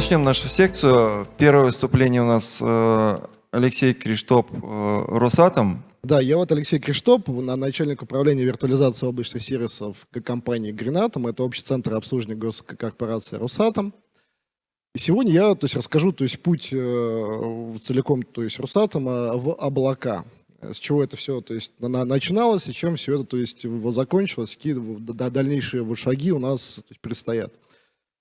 начнем нашу секцию. Первое выступление у нас э, Алексей Криштоп, э, Росатом. Да, я вот Алексей Криштоп, начальник управления виртуализации облачных сервисов компании Гренатом. Это общий центр обслуживания госкорпорации Росатом. И сегодня я то есть, расскажу то есть, путь э, целиком то есть, Росатома в облака. С чего это все то есть, на, начиналось и чем все это то есть, закончилось, какие дальнейшие шаги у нас то есть, предстоят.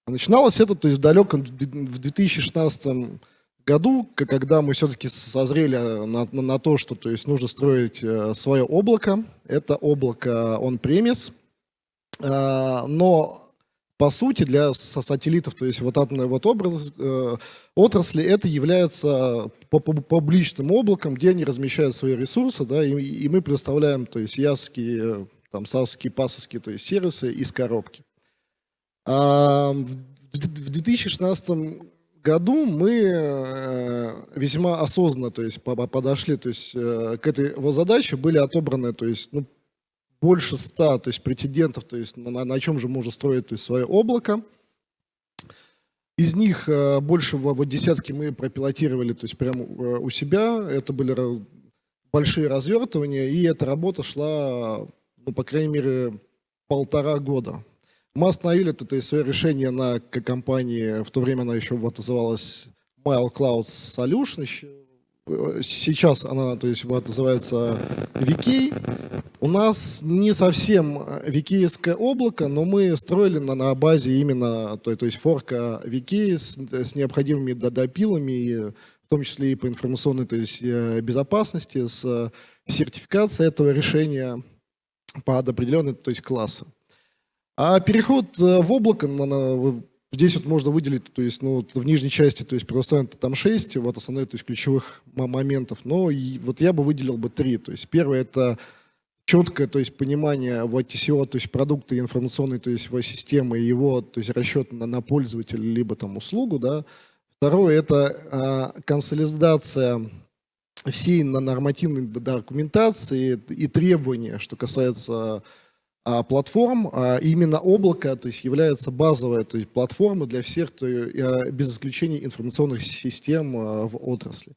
Начиналось это то есть, в далеком в 2016 году, когда мы все-таки созрели на, на, на то, что то есть, нужно строить э, свое облако. Это облако он-премис. Э, но по сути для сателлитов, то есть вот атомной вот э, отрасли, это является публичным облаком, где они размещают свои ресурсы, да, и, и мы представляем, то есть ясские, там, сасские, пасовские, то есть сервисы из коробки. В 2016 году мы э, весьма осознанно то есть, подошли то есть, э, к этой его задаче, были отобраны то есть, ну, больше ста то есть, претендентов, то есть, на, на чем же можно строить то есть, свое облако. Из них э, больше вот десятки мы пропилотировали то есть, прямо у себя. Это были большие развертывания, и эта работа шла, ну, по крайней мере, полтора года. Мы остановили это, то свое решение на компании, в то время она еще вот называлась Mile Cloud Solution, сейчас она то есть, вот, называется VK. У нас не совсем vk облако, но мы строили на, на базе именно то, то есть форка VK с, с необходимыми допилами, в том числе и по информационной то есть, э, безопасности, с сертификацией этого решения под определенные то есть, классы. А переход э, в облако, здесь вот можно выделить, то есть, ну, в нижней части, то есть, предоставлено там 6, вот основные, то есть, ключевых моментов, но вот я бы выделил бы 3, то есть, первое это четкое, то есть, понимание в TCO, то есть, продукта информационной, то есть, системы, его, то есть, расчет на, на пользователя, либо там услугу, да. Второе это э, консолидация всей нормативной документации и требования, что касается платформ, а именно облако то есть, является базовой то есть, платформой для всех, то, а, без исключения информационных систем в отрасли.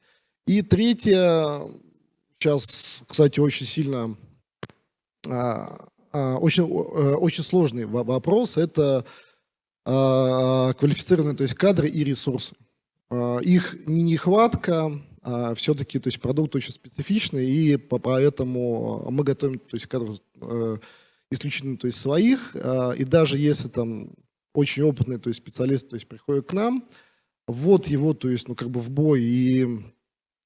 И третье, сейчас, кстати, очень сильно, очень, очень сложный вопрос, это квалифицированные то есть, кадры и ресурсы. Их не нехватка, все-таки то есть, продукт очень специфичный, и поэтому мы готовим то есть, кадры э, исключительно то есть своих, а, и даже если там очень опытный то есть специалист то есть приходит к нам, вот его то есть ну как бы в бой и,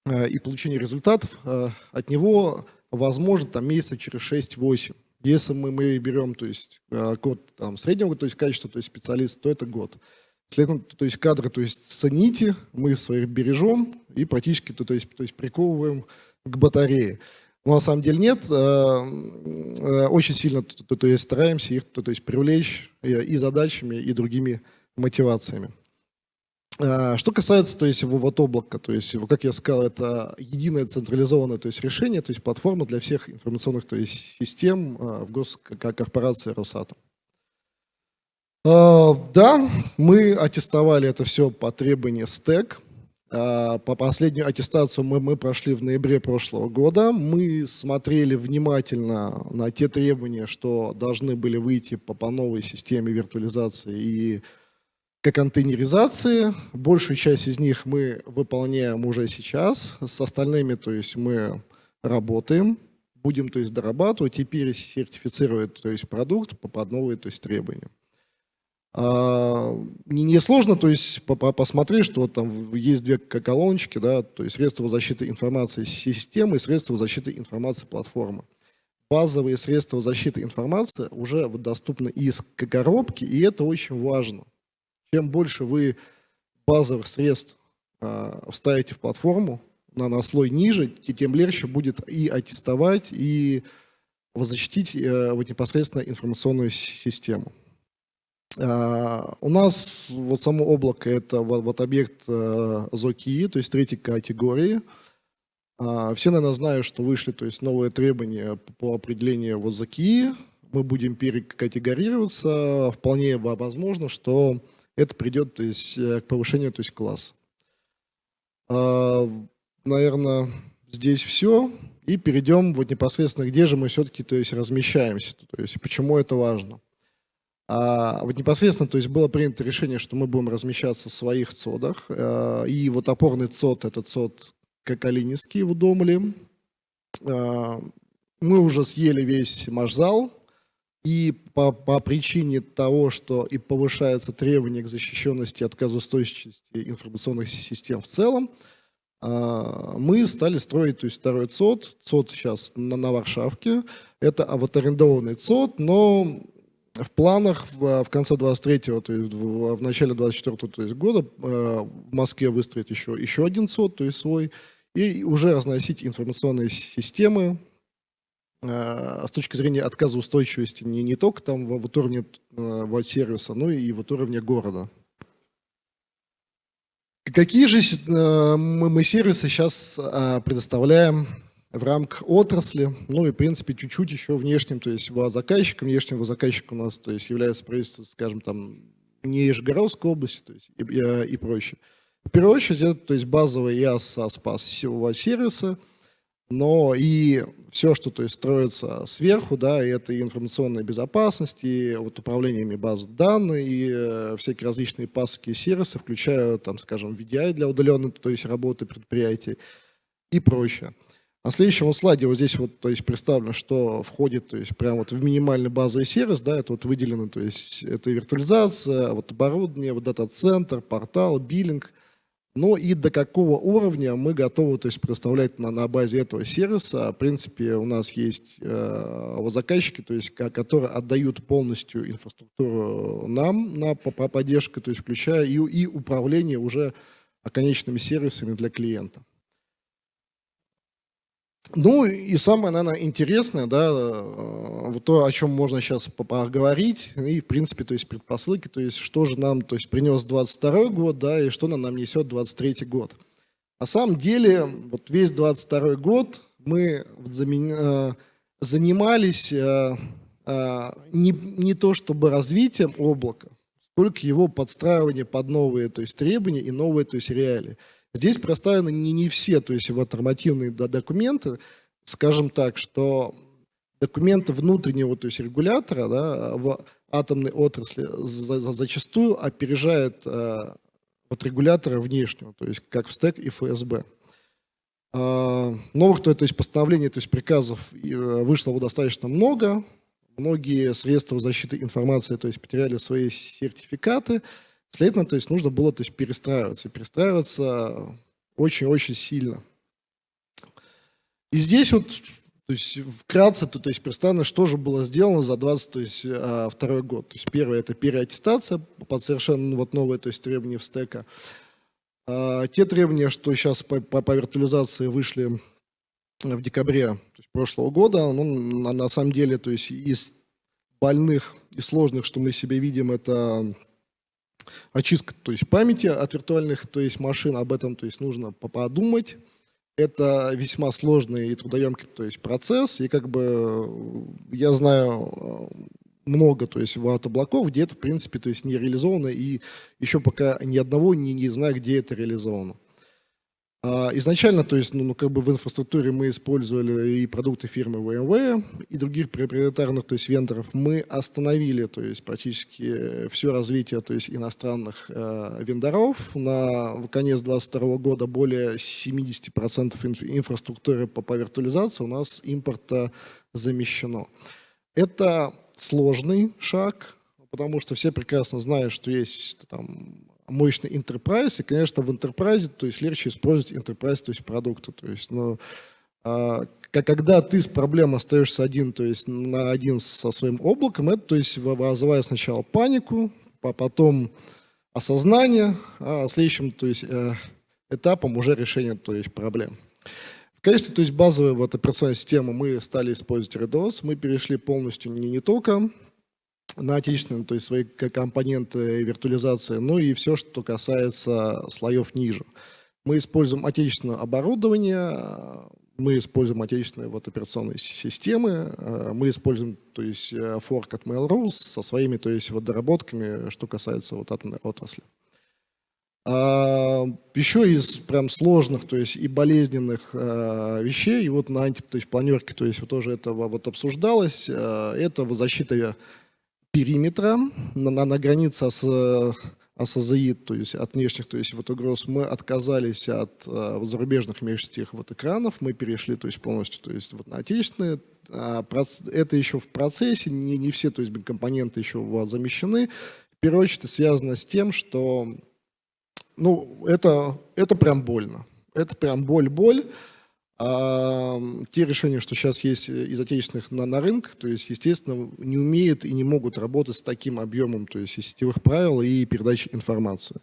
а, и получение результатов а, от него возможно там месяца через 6-8. Если мы, мы берем то есть код там, среднего то есть качества, то есть специалист, то это год. Следовательно, то есть кадры то есть цените, мы своих бережем и практически то, то, есть, то есть приковываем к батарее. Но на самом деле нет. Э, э, очень сильно то, то есть стараемся их то, то есть привлечь и задачами, и другими мотивациями. Э, что касается то есть, вот облака, то есть, как я сказал, это единое централизованное то есть, решение, то есть платформа для всех информационных то есть, систем в госкорпорации Росатом. Да, мы аттестовали это все по требованию СТЭК. А, по последнюю аттестацию мы, мы прошли в ноябре прошлого года. Мы смотрели внимательно на те требования, что должны были выйти по, по новой системе виртуализации и контейнеризации. Большую часть из них мы выполняем уже сейчас. С остальными то есть, мы работаем, будем то есть, дорабатывать, теперь сертифицировать то есть, продукт по, по новым то есть, требованиям. А, не сложно, то есть посмотреть, что там есть две колоночки, да, то есть средства защиты информации системы и средства защиты информации платформы. Базовые средства защиты информации уже доступны из коробки, и это очень важно. Чем больше вы базовых средств э, вставите в платформу на, на слой ниже, тем легче будет и аттестовать, и защитить э, вот непосредственно информационную систему. А, у нас вот само облако это вот, объект э, ЗОКИ, то есть третьей категории. А, все, наверное, знают, что вышли то есть новые требования по определению вот ЗОКИ. Мы будем перекатегорироваться. Вполне возможно, что это придет то есть, к повышению то есть, класса. Наверное, здесь все. И перейдем вот непосредственно, где же мы все-таки то есть, размещаемся, то есть почему это важно. А вот непосредственно то есть, было принято решение, что мы будем размещаться в своих цодах. А, и вот опорный цод, это цод Кокалининский в Удомле. А, мы уже съели весь маршзал, и по, по причине того, что и повышается требование к защищенности и отказоустойчивости информационных систем в целом, а, мы стали строить то есть, второй ЦОД. ЦОД сейчас на, на Варшавке. Это вот арендованный ЦОД, но в планах в, в конце 23-го, то есть в, в начале 24-го то есть, года э, в Москве выстроить еще, еще один ЦОД, то есть свой, и уже разносить информационные системы э, с точки зрения отказоустойчивости не, не только там в, в уровне э, сервиса, но и в уровне города. Какие же мы сервисы сейчас а, предоставляем в рамках отрасли, ну и, в принципе, чуть-чуть еще внешним, то есть заказчиком, внешнего заказчика у нас, то есть является правительство, скажем, там, не Нижегородской области, то есть и, и, и прочее. В первую очередь, это то есть базовые IaaS, SaaS, сервисы, но и все, что то есть, строится сверху, да, и это и информационная безопасность, и вот управлениями баз данных, и э, всякие различные паски и сервисы, включая, там, скажем, VDI для удаленной, то есть работы предприятий и прочее. На следующем вот слайде вот здесь вот, то есть представлено, что входит, то есть прямо вот в минимальный базовый сервис, да, это вот выделено, то есть это виртуализация, вот оборудование, вот дата-центр, портал, биллинг, ну и до какого уровня мы готовы то есть, предоставлять на, на базе этого сервиса. В принципе, у нас есть э, заказчики, то есть, которые отдают полностью инфраструктуру нам на по, по поддержку, то есть, включая и, и управление уже конечными сервисами для клиента. Ну и самое, наверное, интересное, да, э, вот то, о чем можно сейчас поговорить, и, в принципе, то есть предпосылки, то есть что же нам то есть, принес 22 год, да, и что нам, нам несет 23 год. На самом деле, вот весь 22 год мы э, занимались э, не, не то чтобы развитием облака, сколько его подстраивание под новые то есть, требования и новые то есть, реалии. Здесь представлены не, не все, то есть вот нормативные документы, скажем так, что документы внутреннего, то есть регулятора да, в атомной отрасли за, за, зачастую опережают э, от регулятора внешнего, то есть как в СТЭК и ФСБ. Э, новых то, то есть постановлений, то есть приказов э, вышло достаточно много, многие средства защиты информации то есть потеряли свои сертификаты, Следовательно, то есть нужно было то есть, перестраиваться. перестраиваться очень-очень сильно. И здесь вот то есть, вкратце то, то есть, представлено, что же было сделано за 22 то есть, а, второй год. То есть, первое – это переаттестация под совершенно вот новые то есть, требования в стека. Те требования, что сейчас по, по, по виртуализации вышли в декабре то есть, прошлого года, ну, на, на самом деле то есть, из больных и сложных, что мы себе видим, это очистка то есть памяти от виртуальных то есть машин, об этом то есть нужно подумать. Это весьма сложный и трудоемкий то есть процесс, и как бы э, я знаю э, много, то есть ват облаков, где это, в принципе, то есть не реализовано, и еще пока ни одного не, не знаю, где это реализовано. А, изначально, то есть, ну, ну, как бы в инфраструктуре мы использовали и продукты фирмы VMware, и других проприетарных, то есть, вендоров. Мы остановили, то есть, практически все развитие, то есть, иностранных э, вендоров. На конец 2022 года более 70% инф инфраструктуры по, по виртуализации у нас импорта замещено. Это сложный шаг, потому что все прекрасно знают, что есть там мощный enterprise, и, конечно, в enterprise, то есть легче использовать enterprise, то есть продукты. То есть, ну, а, когда ты с проблемой остаешься один, то есть на один со своим облаком, это то есть вызывает сначала панику, а потом осознание, а следующим то есть, э, этапом уже решение то есть, проблем. Качестве то есть, базовой вот, операционной системы мы стали использовать RDOS, мы перешли полностью не, не только на отечественные, то есть свои компоненты виртуализации, ну и все, что касается слоев ниже. Мы используем отечественное оборудование, мы используем отечественные вот операционные си- системы, э, мы используем, то есть, э, форк от Mail.ru со своими, то есть, вот доработками, что касается вот атомной отрасли. А, еще из прям сложных, то есть и болезненных э, вещей, и вот на анти, то есть вот тоже это во- вот обсуждалось, э, это защита периметра на, на, на границе с АСЗИ, то есть от внешних, то есть вот угроз, мы отказались от э, зарубежных межсетевых вот экранов, мы перешли, то есть полностью, то есть вот на отечественные. А, это еще в процессе, не, не все, то есть компоненты еще вот замещены. В первую очередь связано с тем, что ну, это, это прям больно. Это прям боль-боль. А, те решения, что сейчас есть из отечественных на, на рынке, то есть, естественно, не умеют и не могут работать с таким объемом то есть, сетевых правил и передачи информации.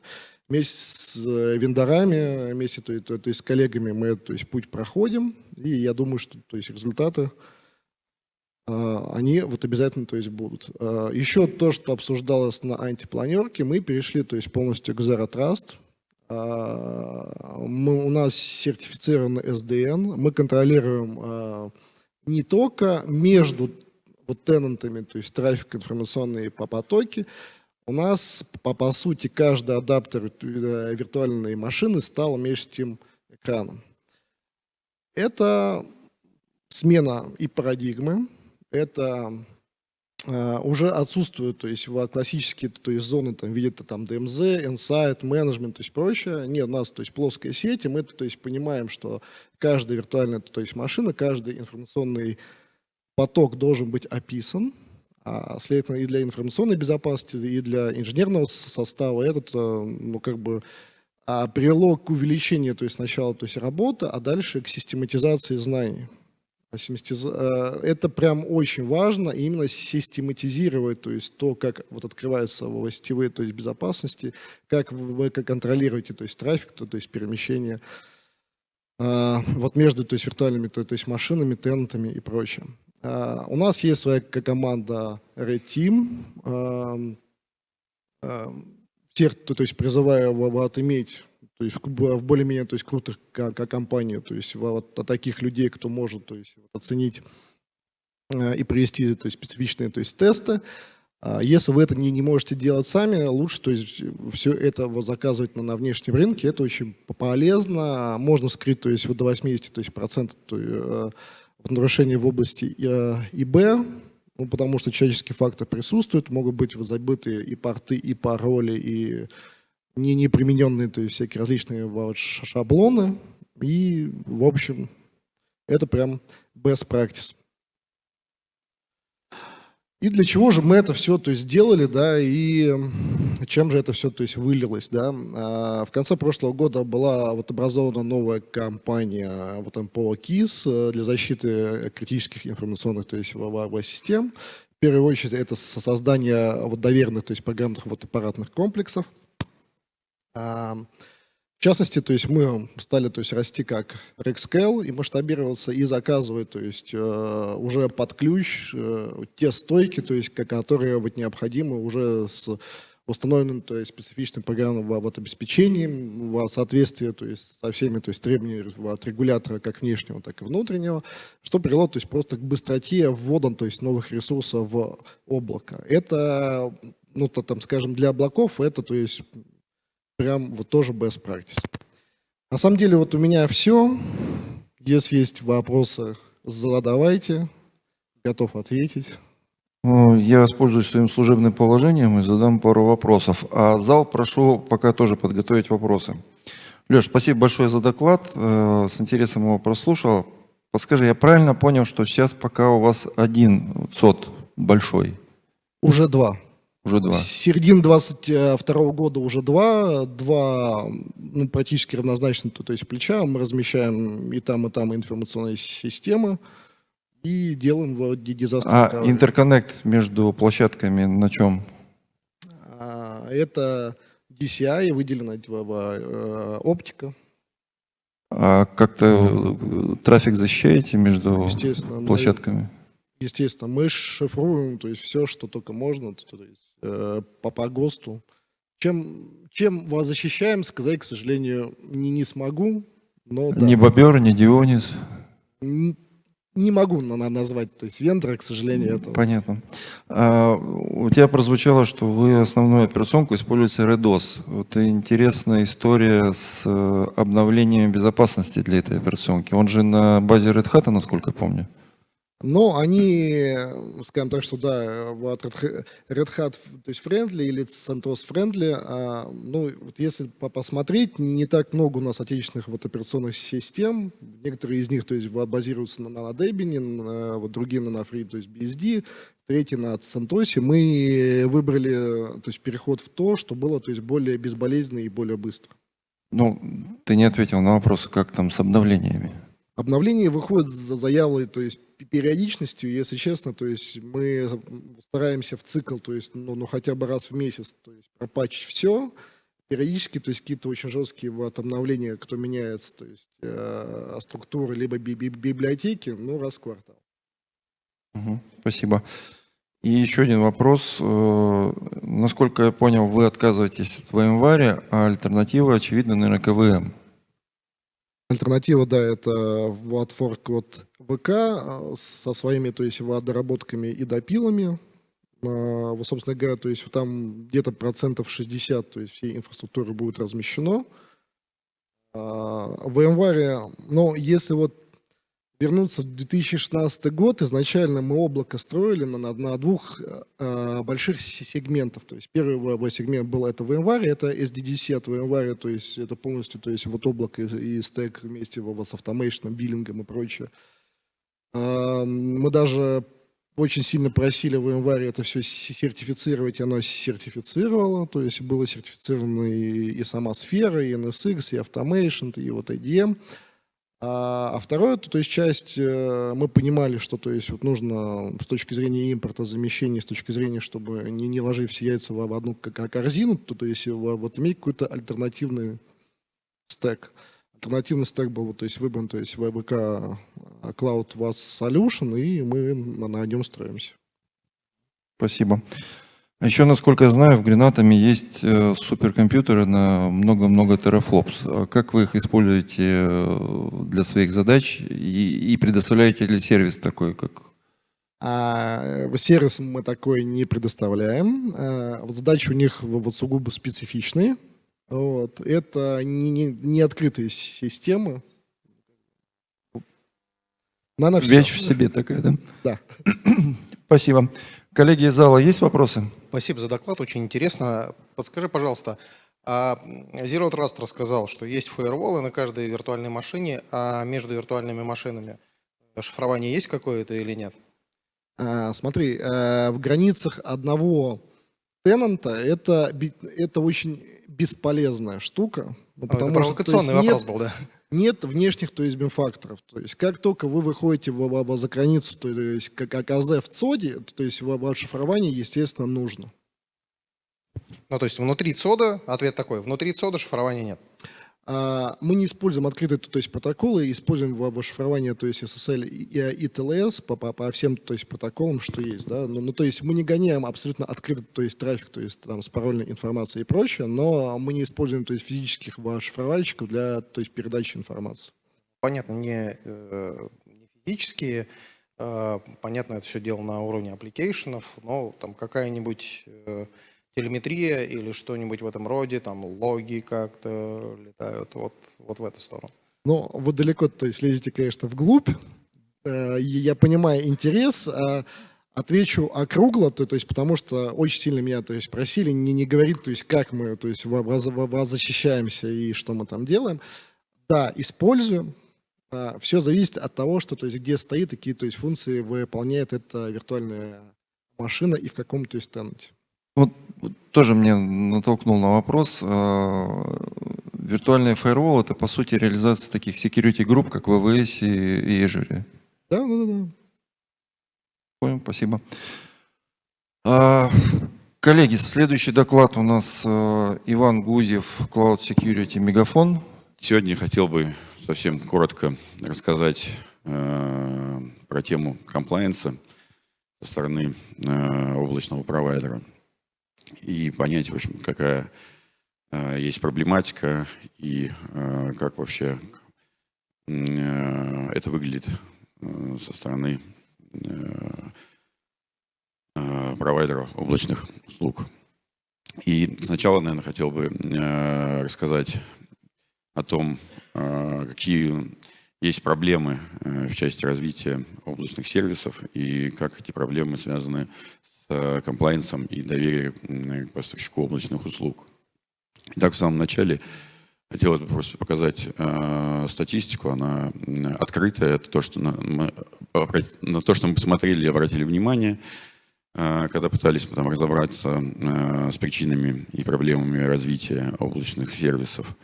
Вместе с э, вендорами, вместе то, то, то есть, с коллегами мы то есть, путь проходим, и я думаю, что то есть, результаты а, они вот обязательно то есть, будут. А, Еще то, что обсуждалось на антипланерке, мы перешли то есть, полностью к Zero Trust. А, Мы, у нас сертифицирован SDN, мы контролируем а, не только между вот тенантами, то есть трафик информационные по потоки, у нас по, по сути каждый адаптер э, виртуальной машины стал межтем экраном. Это смена и парадигмы, это уже отсутствуют, то есть классические то есть зоны там видят там DMZ, Insight, Management, то есть прочее. Нет, у нас то есть плоская сеть, и мы то есть понимаем, что каждая виртуальная то есть машина, каждый информационный поток должен быть описан, а, следовательно, и для информационной безопасности, и для инженерного состава этот, э, ну, как бы, а, привело к увеличению, то есть сначала то есть работы, а дальше к систематизации знаний. Э, Это прям очень важно, именно систематизировать, то есть то, как вот открываются в сетевые, то есть безопасности, как вы контролируете, то есть трафик, то, то есть перемещение а, вот между, то есть виртуальными, то, то есть машинами, тенантами и прочее. А, У нас есть своя команда Red Team. Ам, ам, Всех, то, то есть призываю вот иметь то есть в, более-менее то есть крутых ко- ко- компаний, то есть во- вот о таких людей, кто может то есть, вот оценить э, и провести то есть, специфичные то есть, тесты. А Если вы это не, не можете делать сами, лучше то есть, все это вот заказывать на, на внешнем рынке. Это очень полезно. Можно скрыть то есть, вот до 80 то есть, процентов то, э, вот нарушений в области э, ИБ, ну, потому что человеческий фактор присутствует, могут быть забыты и порты, и пароли, и не, не примененные, то есть всякие различные вот шаблоны. И, в общем, это прям best practice. И для чего же мы это все то есть, сделали, да, и чем же это все то есть, вылилось, да. А, В конце прошлого года была вот образована новая компания вот МПО КИС э, для защиты критических информационных то есть, в- систем. В первую очередь это со- создание вот, доверенных, то есть программных вот, аппаратных комплексов. В частности, то есть мы стали то есть, расти как Rexcale и масштабироваться, и заказывать то есть, э, уже под ключ э, те стойки, то есть, ко- которые вот, необходимы уже с установленным то есть, специфичным программным вот, обеспечением в соответствии то есть, со всеми то есть, требованиями от регулятора как внешнего, так и внутреннего, что привело то есть, просто к быстроте ввода то есть, новых ресурсов в облако. Это, ну, то, там, скажем, для облаков это то есть, прям вот тоже best practice. На самом деле вот у меня все. Если есть вопросы, задавайте. Готов ответить. Ну, Я воспользуюсь своим служебным положением и задам пару вопросов. А зал прошу пока тоже подготовить вопросы. Леш, спасибо большое за доклад. Э, С интересом его прослушал. Подскажи, я правильно понял, что сейчас пока у вас один ЦОД большой? Уже два. Уже два. С середины 22 года уже два. Два ну, практически равнозначно, то, то есть плеча. Мы размещаем и там, и там информационные системы. И делаем в дизастер. А интерконнект между площадками на чем? А, Это DCI, выделена э, оптика. А как-то э, трафик защищаете между Естественно, мы- площадками? Естественно, мы шифруем, то есть все, что только можно, то, то есть, по, по ГОСТу. Чем, чем вас защищаем, сказать, к сожалению, не, не смогу, но да. Ни Бобер, ни Дионис. не могу на- на- назвать, то есть вендора, к сожалению, это. Понятно. А, у тебя прозвучало, что вы основную операционку используете REDOS. Вот интересная история с э, обновлением безопасности для этой операционки. Он же на базе Red Hat, насколько я помню. Но они, э, скажем так, что да, вот Red Hat- то есть friendly или CentOS friendly, а, ну, вот если по- посмотреть, не так много у нас отечественных вот операционных систем, некоторые из них, то есть, ба- базируются на, на Debian, вот другие на, на Free, то есть BSD, третий на CentOS. Мы выбрали, то есть, переход в то, что было, то есть, более безболезненно и более быстро. Ну, ты не ответил на вопрос, как там с обновлениями. Обновление выходит за заявой, то есть пе- периодичностью, если честно, то есть мы стараемся в цикл, то есть ну, ну хотя бы раз в месяц, то есть пропатчить все, периодически, то есть какие-то очень жесткие вот обновления, кто меняется, то есть э, структуры либо би- би- библиотеки, ну раз в квартал. Мгм, Спасибо. И еще один вопрос. Э, Насколько я понял, вы отказываетесь от VMware, а альтернатива, очевидно, наверное, КВМ. Альтернатива, да, это вот форк от ВК э, со своими, то есть вот доработками и допилами. А, собственно говоря, то есть там где-то процентов 60, то есть всей инфраструктуры будет размещено. А, В VMware, но если вот вернуться в 2016 год, изначально мы облако строили на, на, двух э, больших се- сегментов. То есть первый в- в сегмент был это VMware, это SDDC от VMware, то есть это полностью, то есть вот облако и, и стек вместе во- с автомейшном, биллингом и прочее. А, Мы даже очень сильно просили VMware это все сертифицировать, и оно сертифицировало, то есть было сертифицировано и, и сама сфера, и NSX, и Automation, и вот IDM. А, а второе, то, то есть часть, э, мы понимали, что то есть вот нужно с точки зрения импорта, замещения, с точки зрения, чтобы не, не ложить все яйца в, одну корзину, то, то есть вот иметь какой-то альтернативный стек. Альтернативный стек был, то есть выбран, то есть VBK Cloud was Solution, и мы на нем строимся. Спасибо. Еще, насколько я знаю, в Гренатами есть э, суперкомпьютеры на много-много терафлопс. А Как вы их используете э, для своих задач и, и предоставляете ли сервис такой, как... А в сервис мы такой не предоставляем. А, задачи у них вот сугубо специфичные. Вот. Это не, не, не открытые системы. На, на. Вещь в себе такая, да? Да. Спасибо. Коллеги из зала, есть вопросы? Спасибо за доклад, очень интересно. Подскажи, пожалуйста, а Zero Trust рассказал, что есть фаерволы на каждой виртуальной машине, а между виртуальными машинами шифрование есть какое-то или нет? А, смотри, э, в границах одного тенанта это, это очень бесполезная штука. ну, А, Это потому что, есть, провокационный нет- вопрос был, да? Нет внешних, то есть, бимфакторов. То есть, как только вы выходите в, в- за границу, то есть, как АКЗ в ЦОДе, то есть, в- ваше шифрование, естественно, нужно. Ну, то есть внутри ЦОДа, ответ такой, внутри ЦОДа шифрования нет. А, Мы не используем открытые то есть, протоколы, используем во шифрование, то есть SSL и, и TLS по, по, по всем то есть, протоколам, что есть. Да? Ну, ну, то есть мы не гоняем абсолютно открытый то есть, трафик, то есть там, с парольной информацией и прочее, но мы не используем то есть, физических ва- шифровальщиков для то есть, передачи информации. Понятно, не, э, не физические, э, понятно, это все дело на уровне application ов, но там какая-нибудь э, телеметрия или что-нибудь в этом роде, там логи как-то летают вот, вот в эту сторону. Но вы далеко, то есть лезете, конечно, вглубь. Э, Я понимаю интерес. а Отвечу округло, то, то есть, потому что очень сильно меня то есть, просили не, не говорить, то есть, как мы то есть, защищаемся и что мы там делаем. Да, используем. Все зависит от того, что, то есть, где стоит, и какие то есть, функции выполняет эта виртуальная машина и в каком то есть, тенанте. Вот, тоже мне натолкнул на вопрос. А, Виртуальный фаервол – это, по сути, реализация таких security групп, как ВВС и, и Azure. Да, да, да, да. Понял, спасибо. А, Коллеги, следующий доклад у нас э, Иван Гузев, Cloud Security Мегафон. Сегодня я хотел бы совсем коротко рассказать э, про тему комплайенса со стороны э, облачного провайдера и понять, в общем, какая э, есть проблематика и э, как вообще э, это выглядит э, со стороны э, э, провайдеров облачных услуг. И сначала, наверное, хотел бы э, рассказать о том, э, какие есть проблемы э, в части развития облачных сервисов и как эти проблемы связаны с э, комплайенсом и доверием к поставщику облачных услуг. Итак, в самом начале хотелось бы просто показать э, статистику. Она открытая. Это то, что на, мы, на то, что мы посмотрели и обратили внимание, э, когда пытались там разобраться э, с причинами и проблемами развития облачных сервисов.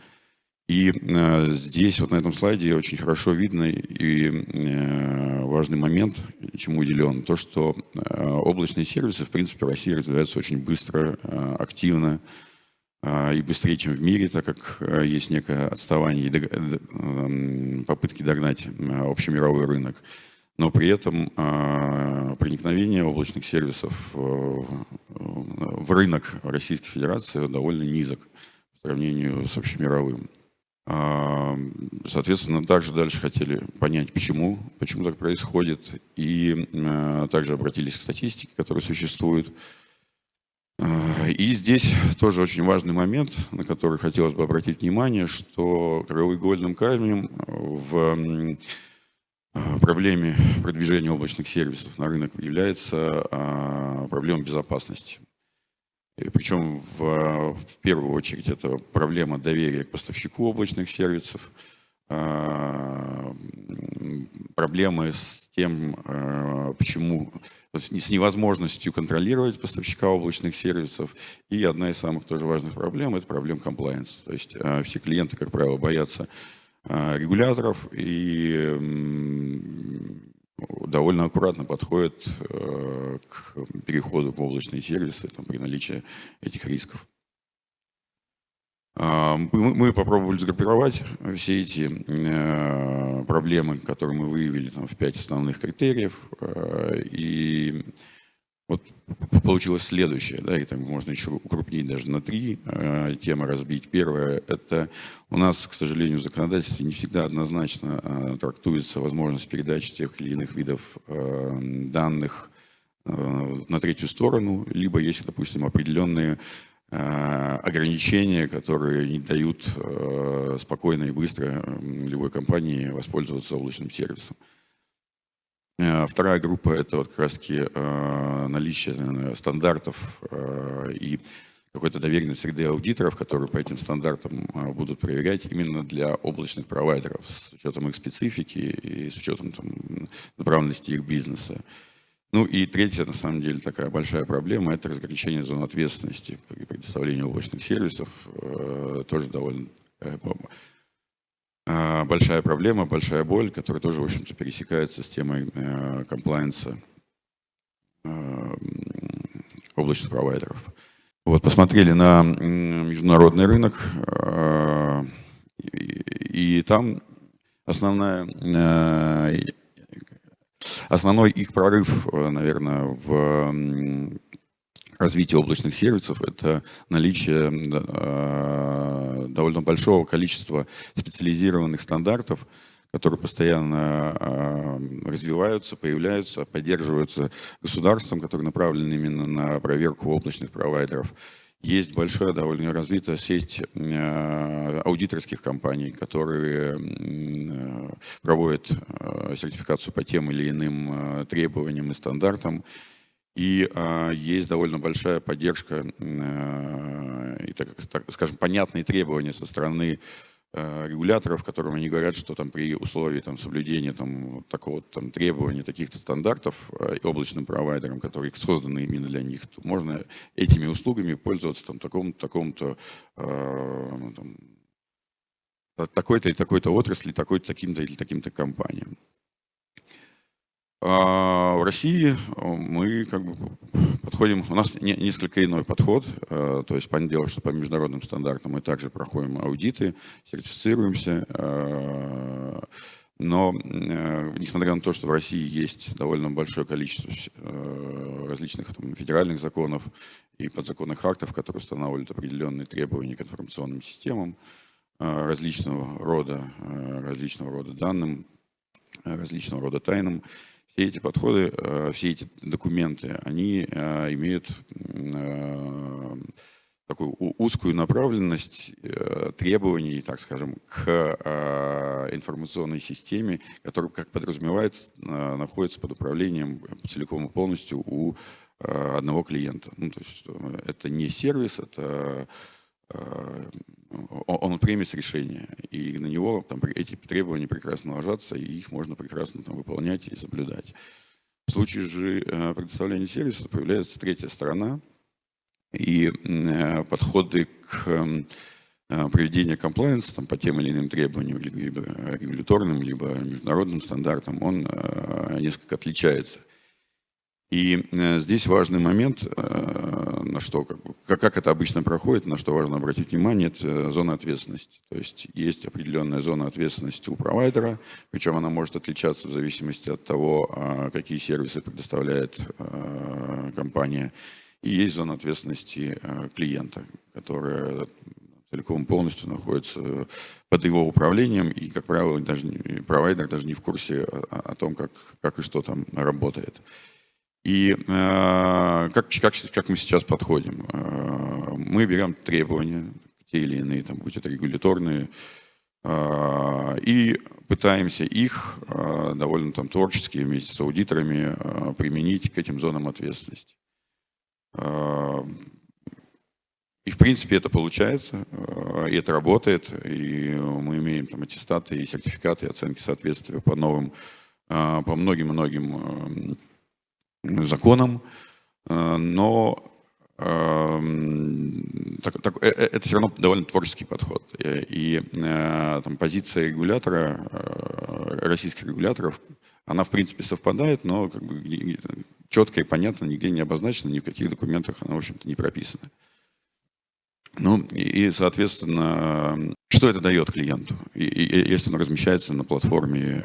И э, здесь, вот на этом слайде, очень хорошо видно и э, важный момент, чему уделен, то, что э, облачные сервисы, в принципе, в России развиваются очень быстро, э, активно э, и быстрее, чем в мире, так как э, есть некое отставание и дог- д- эм, попытки догнать э, общемировой рынок. Но при этом э, проникновение облачных сервисов э, в рынок Российской Федерации довольно низок по сравнению с общемировым. А, Соответственно, также дальше хотели понять, почему, почему так происходит, и э, также обратились к статистике, которая существует. А, И здесь тоже очень важный момент, на который хотелось бы обратить внимание, что краеугольным камнем в а, проблеме продвижения облачных сервисов на рынок является а, проблема безопасности. Причем в, в первую очередь это проблема доверия к поставщику облачных сервисов, а, проблемы с тем, а, почему с не- с невозможностью контролировать поставщика облачных сервисов. И одна из самых тоже важных проблем – это проблема комплайенса. То есть а, все клиенты, как правило, боятся регуляторов и довольно аккуратно подходят э, к переходу в облачные сервисы там, при наличии этих рисков. А, Мы попробовали сгруппировать все эти э, проблемы, которые мы выявили там, в пять основных критериев. э, И вот получилось следующее, да, и там можно еще укрупнить даже на три э, темы разбить. Первое – это у нас, к сожалению, в законодательстве не всегда однозначно э, трактуется возможность передачи тех или иных видов э, данных э, на третью сторону, либо есть, допустим, определенные э, ограничения, которые не дают э, спокойно и быстро любой компании воспользоваться облачным сервисом. Э, Вторая группа – это вот как раз-таки э, наличие стандартов э, и какой-то доверенной среды аудиторов, которые по этим стандартам будут проверять именно для облачных провайдеров с учетом их специфики и с учетом там, направленности их бизнеса. Ну и третья, на самом деле, такая большая проблема – это разграничение зон ответственности при предоставлении облачных сервисов. Тоже довольно большая проблема, большая боль, которая тоже, в общем-то, пересекается с темой э, комплайенса э, м, облачных провайдеров. Вот, посмотрели на международный рынок, э, и, и там основная, э, основной их прорыв, э, наверное, в м, развитии облачных сервисов – это наличие э, довольно большого количества специализированных стандартов, которые постоянно э, развиваются, появляются, поддерживаются государством, которые направлены именно на проверку облачных провайдеров. Есть большая, довольно развитая сеть э, аудиторских компаний, которые проводят сертификацию по тем или иным требованиям и стандартам. И э, есть довольно большая поддержка э, и, так, так скажем, понятные требования со стороны э, регуляторов, которым они говорят, что там при условии там, соблюдения там, такого там, требования, таких-то стандартов э, облачным провайдерам, которые созданы именно для них, то можно этими услугами пользоваться там, такому-то э, ну, такой-то и такой-то отрасли, такой-то, таким-то или таким-то компаниям. А в России мы как бы подходим, у нас не- несколько иной подход, э, то есть, понятное дело, что по международным стандартам мы также проходим аудиты, сертифицируемся, э, но э, несмотря на то, что в России есть довольно большое количество э, различных там, федеральных законов и подзаконных актов, которые устанавливают определенные требования к информационным системам э, различного рода, э, различного рода данным, э, различного рода тайнам. Все эти подходы, э, все эти документы, они э, имеют э, такую узкую направленность требований, так скажем, к информационной системе, которая, как подразумевается, находится под управлением целиком и полностью у одного клиента. Ну, то есть это не сервис, это он премис решения, и на него там, эти требования прекрасно ложатся, и их можно прекрасно там, выполнять и соблюдать. В случае же э, предоставления сервиса появляется третья сторона, и э, подходы к м, э, проведению комплайенса там, по тем или иным требованиям, либо регуляторным, либо международным стандартам, он несколько отличается. И э, здесь важный момент, э, на что, как, как, это обычно проходит, на что важно обратить внимание, это э, зона ответственности. То есть есть определенная зона ответственности у провайдера, причем она может отличаться в зависимости от того, а, какие сервисы предоставляет компания. И есть зона ответственности клиента, которая целиком полностью находится под его управлением, и, как правило, даже провайдер даже не в курсе о, о том, как, как и что там работает. И э, как, как, как мы сейчас подходим? Э, мы берем требования, те или иные, там, будь это регуляторные, э, и пытаемся их э, довольно там, творчески вместе с аудиторами э, применить к этим зонам ответственности. Э, И, в принципе, это получается, э, и это работает, и мы имеем там аттестаты и сертификаты, и оценки соответствия по новым, э, по многим-многим э, законам, э, но эм, так- так- э, э, это все равно довольно творческий подход. И э, там, позиция регулятора, российских регуляторов, она, в принципе, совпадает, но как бы, четко и понятно, нигде не обозначена, ни в каких документах она, в общем-то, не прописана. Ну, и, и, соответственно, что это дает клиенту, и- и- если он размещается на платформе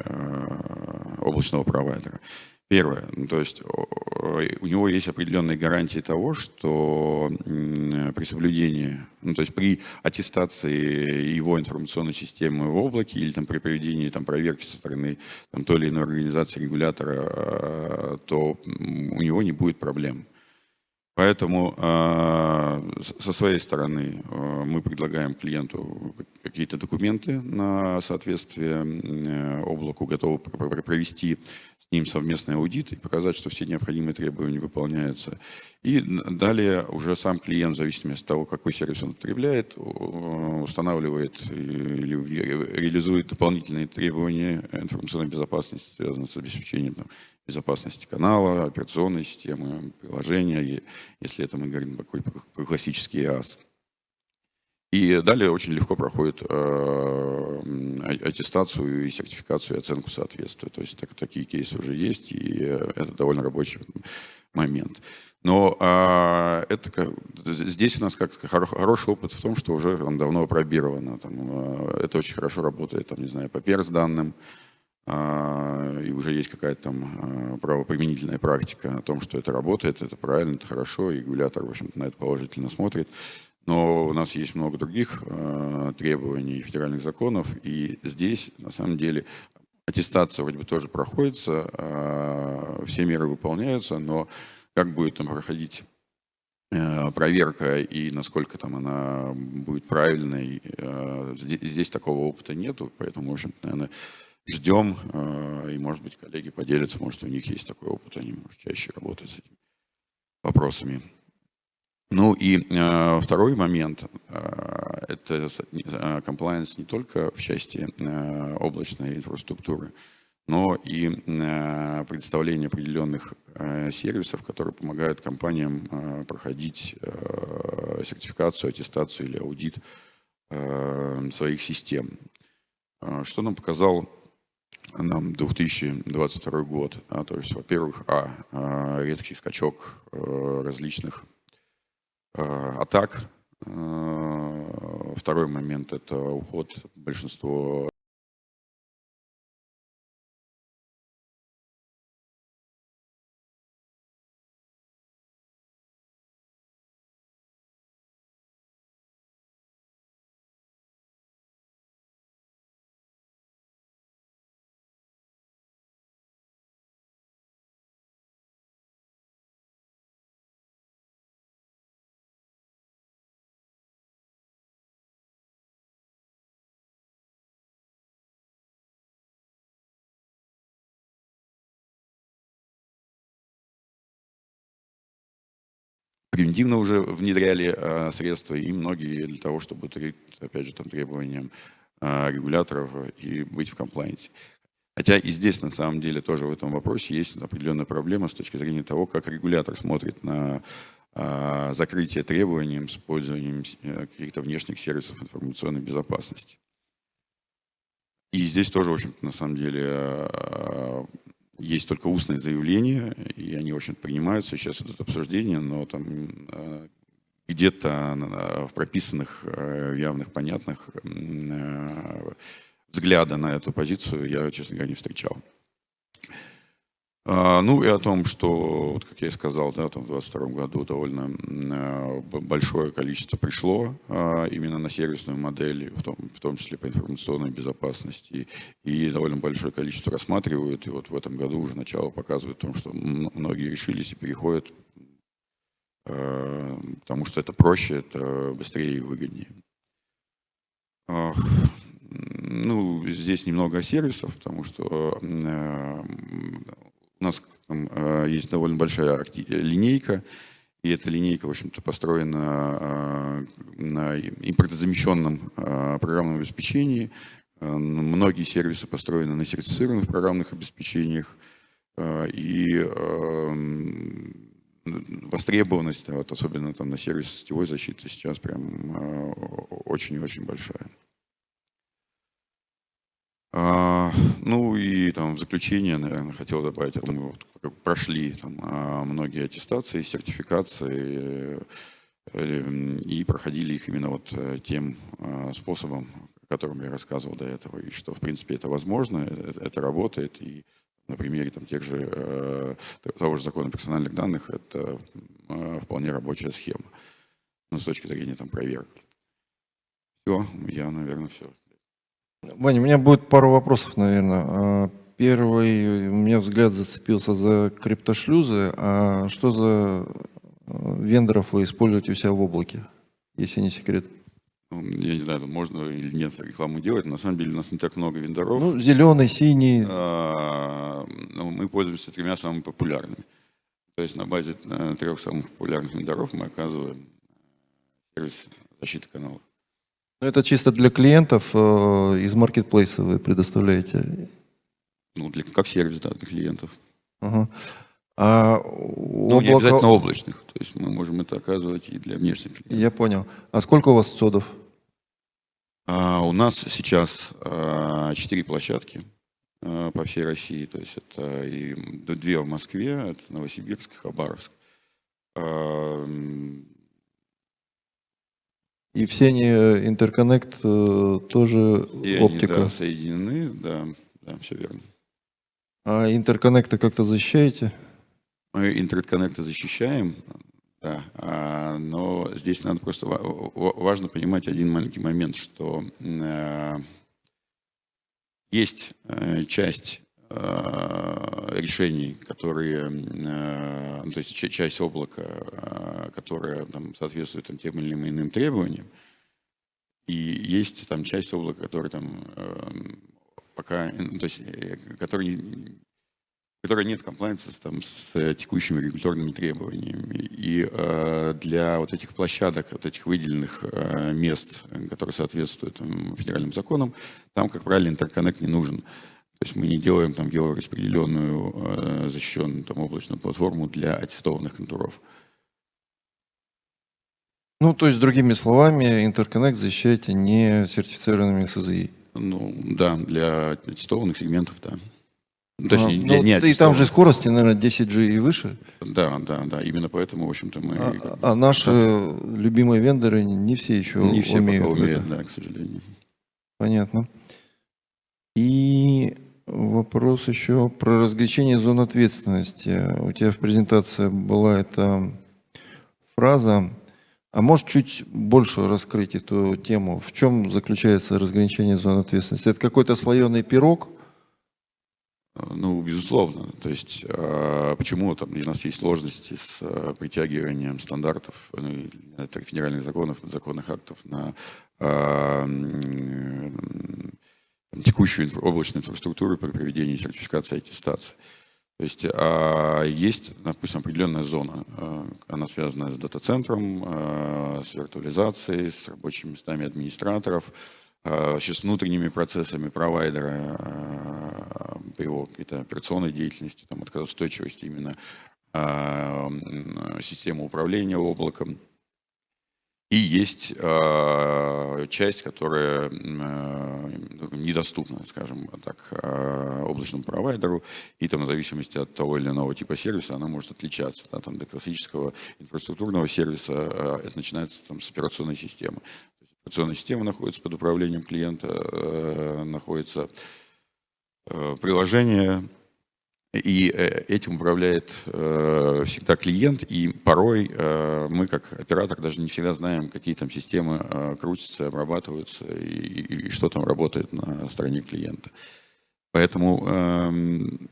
облачного провайдера? Первое, ну, то есть у него есть определенные гарантии того, что при соблюдении, ну, то есть при аттестации его информационной системы в облаке или там при проведении там, проверки со стороны там, той или иной организации регулятора, э, то у него не будет проблем. Поэтому э, со своей стороны э, мы предлагаем клиенту какие-то документы на соответствие э, облаку, готовы пр- пр- провести с ним совместный аудит и показать, что все необходимые требования выполняются. И далее уже сам клиент, в зависимости от того, какой сервис он потребляет, у- устанавливает или ре- реализует дополнительные требования информационной безопасности, связанные с обеспечением там, безопасности канала, операционной системы, приложения, если это мы говорим про классический EAS. И далее очень легко проходит э, а- аттестацию и сертификацию и оценку соответствия. То есть так- такие кейсы уже есть, и э, это довольно рабочий момент. Но а, это, здесь у нас как хоро- хороший опыт в том, что уже там, давно опробировано. Там, э, это очень хорошо работает, там, не знаю, по перс данным, а, и уже есть какая-то там правоприменительная практика о том, что это работает, это правильно, это хорошо, и регулятор, в общем-то, на это положительно смотрит. Но у нас есть много других э, требований федеральных законов, и здесь, на самом деле, аттестация вроде бы тоже проходится, э, все меры выполняются, но как будет там проходить э, проверка и насколько там она будет правильной, э, здесь, здесь такого опыта нету, поэтому, в общем наверное, ждем, э, и, может быть, коллеги поделятся, может, у них есть такой опыт, они, может, чаще работают с этими вопросами. Ну и э, второй момент э, – это комплайенс не только в части э, облачной инфраструктуры, но и э, предоставление определенных э, сервисов, которые помогают компаниям э, проходить э, сертификацию, аттестацию или аудит э, своих систем. Э, Что нам показал нам 2022 год? А, то есть, во-первых, а, э, резкий скачок э, различных э, атак. Э, Второй момент – это уход большинства превентивно уже внедряли э, средства, и многие для того, чтобы, опять же, там, требованиям э, регуляторов и быть в комплайенсе. Хотя и здесь, на самом деле, тоже в этом вопросе есть определенная проблема с точки зрения того, как регулятор смотрит на а, закрытие требованиям с использованием э, каких-то внешних сервисов информационной безопасности. И здесь тоже, в общем-то, на самом деле, а, есть только устные заявления, и они, общем-то, принимаются. Сейчас идут обсуждения, но там а, где-то в прописанных, э, явных, понятных э, взгляда на эту позицию я, честно говоря, не встречал. А, Ну и о том, что, вот как я и сказал, да, там в 2022 году довольно э, большое количество пришло а, именно на сервисную модель, в том, в том числе по информационной безопасности, и довольно большое количество рассматривают, и вот в этом году уже начало показывает о том, что многие решились и переходят, э, потому что это проще, это быстрее и выгоднее. Ну, здесь немного сервисов, потому что э, у нас там, э, есть довольно большая акти- линейка, и эта линейка, в общем-то, построена э, на импортозамещенном э, программном обеспечении. Э, Многие сервисы построены на сертифицированных программных обеспечениях. Э, И э, востребованность, вот, особенно там на сервисе сетевой защиты, сейчас прям э, очень и очень большая. А, ну и там в заключение, наверное, хотел добавить, это мы вот как прошли там, а, многие аттестации, сертификации э, и проходили их именно вот э, тем а, способом, о котором я рассказывал до этого, и что в принципе это возможно, это, это работает, и на примере там, тех же, э, того же закона персональных данных это э, вполне рабочая схема, ну, с точки зрения там проверок. Все, я, наверное, все. Ваня, у меня будет пару вопросов, наверное. А, Первый, у меня взгляд зацепился за криптошлюзы. А что за э, вендоров вы используете у себя в облаке, если не секрет? Ну, Я не знаю, можно или нет рекламу делать. На самом деле у нас не так много вендоров. Ну, зеленый, синий. А, ну, мы пользуемся тремя самыми популярными. То есть на базе э, трех самых популярных вендоров мы оказываем э, сервис защиты каналов. Ну, Это чисто для клиентов э, из маркетплейса вы предоставляете. Ну, для, как сервис, да, для клиентов. Ага. А Ну, не облака- обязательно облачных. То есть мы можем это оказывать и для внешних клиентов. Я понял. А сколько у вас цодов? А, у нас сейчас а, четыре площадки а, по всей России. То есть это и две в Москве, это Новосибирск и Хабаровск. А, И все они э, интерконнект э, тоже И они, оптика. да, соединены, да, да, все верно. А интерконнекты как-то защищаете? Мы интернет-коннекты защищаем, да, а, но здесь надо просто ва- ва- важно понимать один маленький момент, что э, есть часть решений, которые, э, ну, то есть ча- часть облака, э, которая там, соответствует там, тем или иным требованиям, и есть там часть облака, которая там э, пока, ну, то есть, э, который не- которая нет комплайенса там, с э, текущими регуляторными требованиями. И э, для вот этих площадок, вот этих выделенных э, мест, э, которые соответствуют там, федеральным законам, там, как правило, интерконнект не нужен. То есть мы не делаем там геораспределенную э, защищенную там, облачную платформу для аттестованных контуров. Ну, то есть, другими словами, интерконнект защищаете не сертифицированными СЗИ. Ну, да, для аттестованных сегментов, да. Ну, Точнее, А, для ну, не и там же скорости, наверное, 10G и выше. Да, да, да. Именно поэтому, в общем-то, мы... А, как бы, а наши любимые вендоры не все еще не все умеют. пока в это. умеют, да, к сожалению. Понятно. И вопрос еще про разграничение зон ответственности. У тебя в презентации была эта фраза. А можешь чуть больше раскрыть эту тему? В чем заключается разграничение зон ответственности? Это какой-то слоеный пирог? Ну, безусловно. То есть, а, почему там у нас есть сложности с а, притягиванием стандартов, ну, федеральных законов, законных актов на а, текущую облачную инфраструктуру при проведении сертификации и аттестации. То есть а, есть, допустим, определенная зона, а, она связана с дата-центром, а, с виртуализацией, с рабочими местами администраторов, а, с внутренними процессами провайдера, по его какой-то операционной деятельности, там, отказоустойчивости именно системы управления облаком. И есть э, часть, которая э, недоступна, скажем так, э, облачному провайдеру, и там в зависимости от того или иного типа сервиса она может отличаться. Да, там, до классического инфраструктурного сервиса э, это начинается там, с операционной системы. Есть операционная система находится под управлением клиента, э, находится э, приложение, и э, этим управляет э, всегда клиент, и порой э, мы, как оператор, даже не всегда знаем, какие там системы крутятся, обрабатываются, и, и- что там работает на стороне клиента. Поэтому эм,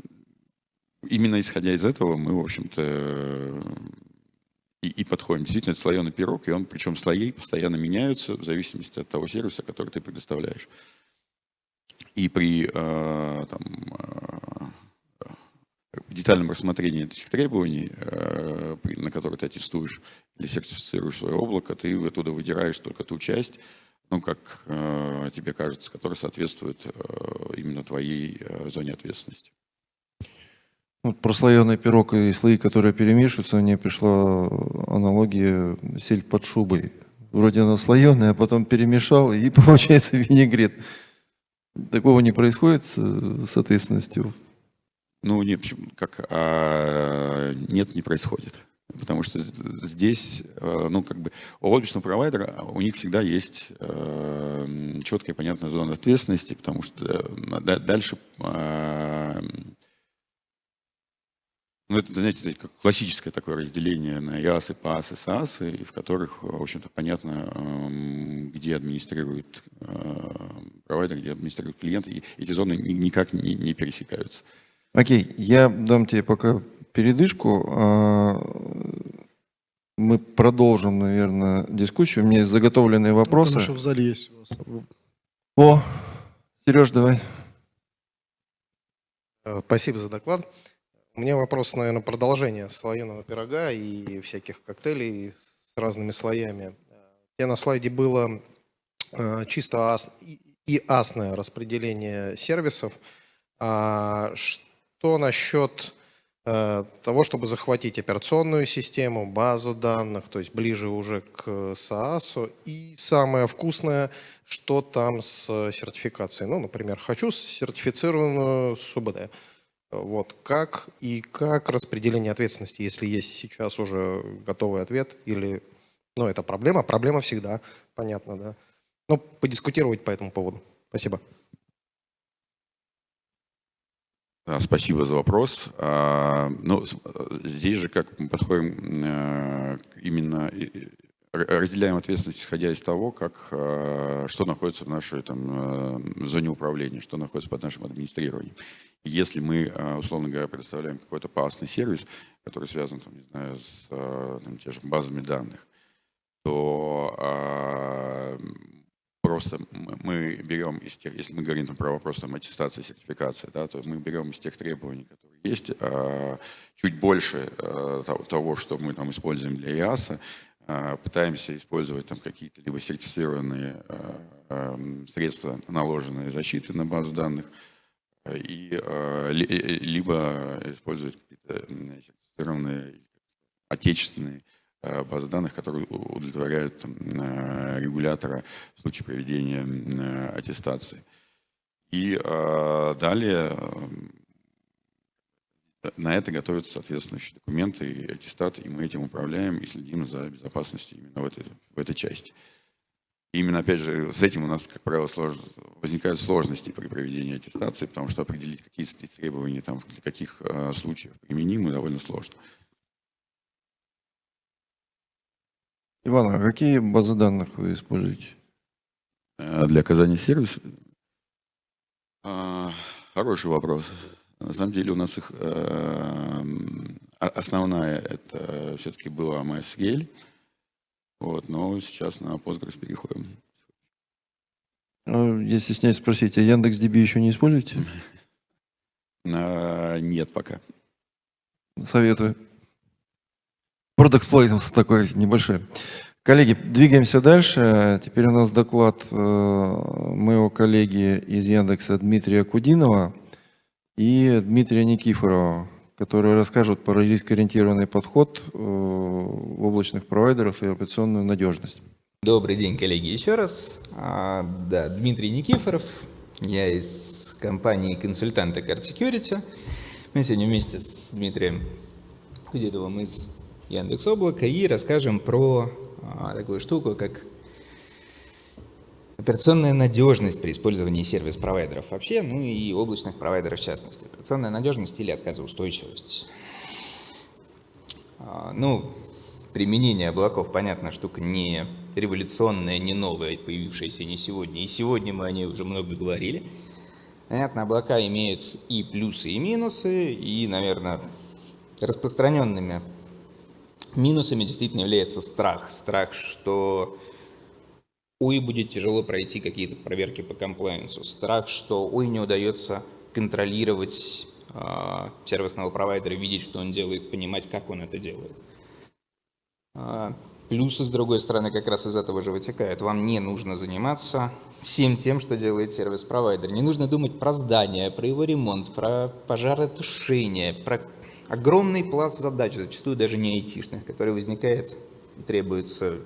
именно исходя из этого мы, в общем-то, и, и подходим. Действительно, это слоеный пирог, и он, причем слои постоянно меняются в зависимости от того сервиса, который ты предоставляешь. И при там, детальном рассмотрении этих требований, э, на которые ты аттестуешь или сертифицируешь свое облако, ты оттуда выдираешь только ту часть, ну, как э, тебе кажется, которая соответствует э, именно твоей зоне ответственности. Вот про слоеный пирог и слои, которые перемешиваются, мне пришла аналогия сель под шубой. Вроде она слоеная, а потом перемешал, и получается винегрет. Такого не происходит с ответственностью. Ну, нет, почему- как, а, нет, не происходит. Потому что здесь, э, ну, как бы, у облачного провайдера у них всегда есть э, четкая и понятная зона ответственности, потому что э, да- дальше, э, ну, это, знаете, как классическое такое разделение на ИАСы, ПАСы, САСы, и в которых, в общем-то, понятно, где администрирует провайдер, где администрирует клиент, и эти зоны ни- никак не, не пересекаются. Окей, я дам тебе пока передышку. а, Мы продолжим, наверное, дискуссию. У меня есть заготовленные вопросы. Потому что в зале есть у вас. О, Сереж, давай. Э, Спасибо за доклад. У меня вопрос, наверное, продолжение слоеного пирога и всяких коктейлей с разными слоями. У тебя на слайде было э, чисто ас- и- асное распределение сервисов. А что насчет э, того, чтобы захватить операционную систему, базу данных, то есть ближе уже к SaaS? И самое вкусное, что там с сертификацией? Ну, например, хочу сертифицированную СУБД. Вот как и как распределение ответственности, если есть сейчас уже готовый ответ, или, ну, это проблема, проблема всегда, понятно, да. Ну, подискутировать по этому поводу. Спасибо. Да, Спасибо за вопрос. А, Ну, с- э, здесь же как мы подходим э, именно р- разделяем ответственность, исходя из того, как, э, что находится в нашей там, э, зоне управления, что находится под нашим администрированием. Если мы, э, условно говоря, предоставляем какой-то пасный сервис, который связан, там, не знаю, с э, там, те же базами данных, то а, просто мы берем из тех, если мы говорим там, про вопрос там, аттестации, сертификации, да, то мы берем из тех требований, которые есть, а, чуть больше а, того- что мы там используем для ИАСа, а, пытаемся использовать там какие-то либо сертифицированные средства наложенной защиты на базу данных, и, э, либо использовать какие-то сертифицированные отечественные базы данных, которые удовлетворяют э, регулятора в случае проведения э, аттестации. И э, далее э, на это готовятся соответствующие документы и аттестаты, и мы этим управляем и следим за безопасностью именно в этой, в этой части. И именно, опять же, с этим у нас, как правило, слож- возникают сложности при проведении аттестации, потому что определить, какие требования там, для каких э, случаев применимы, довольно сложно. Иван, а какие базы данных вы используете? Э, Для оказания сервиса? А, Хороший вопрос. На самом деле у нас их э, основная это все-таки была MySQL, вот, но сейчас на Postgres переходим. Я стесняюсь спросить, а Яндекс.DB еще не используете? А, Нет пока. Советую. Продакт такой небольшой. Коллеги, двигаемся дальше. Теперь у нас доклад э, моего коллеги из Яндекса Дмитрия Кудинова и Дмитрия Никифорова, которые расскажут про рискоориентированный подход э, в облачных провайдеров и операционную надежность. Добрый день, коллеги, еще раз. А, да, Дмитрий Никифоров, я из компании консультанта Card Security. Мы сегодня вместе с Дмитрием Кудидовым из Яндекс Облака и расскажем про а, такую штуку, как операционная надежность при использовании сервис-провайдеров вообще, ну и облачных провайдеров в частности. Операционная надежность или отказоустойчивость. А, ну, применение облаков, понятно, штука не революционная, не новая, появившаяся не сегодня. И сегодня мы о ней уже много говорили. Понятно, облака имеют и плюсы, и минусы, и, наверное, распространенными Минусами действительно является страх. Страх, что ой, будет тяжело пройти какие-то проверки по комплайенсу. Страх, что ой, не удается контролировать э, сервисного провайдера, видеть, что он делает, понимать, как он это делает. А, плюсы, с другой стороны, как раз из этого же вытекают. Вам не нужно заниматься всем тем, что делает сервис-провайдер. Не нужно думать про здание, про его ремонт, про пожаротушение, про огромный пласт задач, зачастую даже не айтишных, который возникает и требуется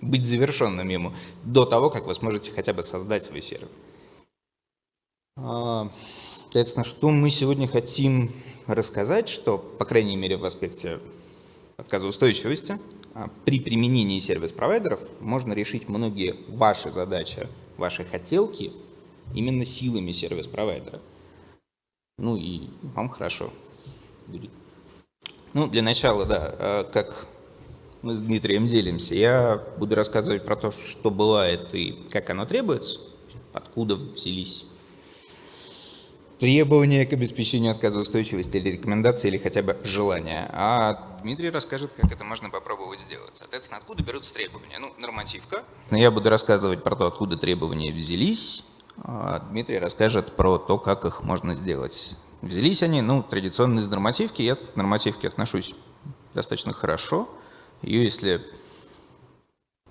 быть завершенным ему до того, как вы сможете хотя бы создать свой сервер. А, соответственно, что мы сегодня хотим рассказать, что, по крайней мере, в аспекте отказоустойчивости, а, при применении сервис-провайдеров можно решить многие ваши задачи, ваши хотелки именно силами сервис-провайдера. Ну и вам хорошо будет. Ну, для начала, да, а как мы с Дмитрием делимся, я буду рассказывать про то, что бывает и как оно требуется, откуда взялись требования к обеспечению отказоустойчивости или рекомендации, или хотя бы желания. А Дмитрий расскажет, как это можно попробовать сделать. Соответственно, откуда берутся требования? Ну, нормативка. Я буду рассказывать про то, откуда требования взялись. А Дмитрий расскажет про то, как их можно сделать. Взялись они, ну, традиционно из нормативки. Я к нормативке отношусь достаточно хорошо. Ее, если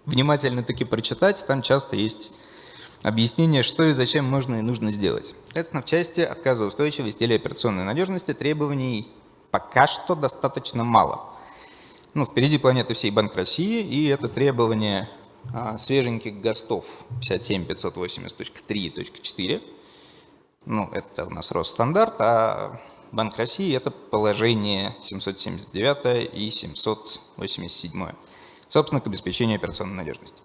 внимательно таки прочитать, там часто есть объяснение, что и зачем можно и нужно сделать. Соответственно, в части отказоустойчивости или операционной надежности требований пока что достаточно мало. Ну, впереди планеты всей Банк России, и это требование а, свеженьких ГОСТов 57580.3.4 ну, это у нас Росстандарт, а Банк России – это положение 779 и 787, собственно, к обеспечению операционной надежности.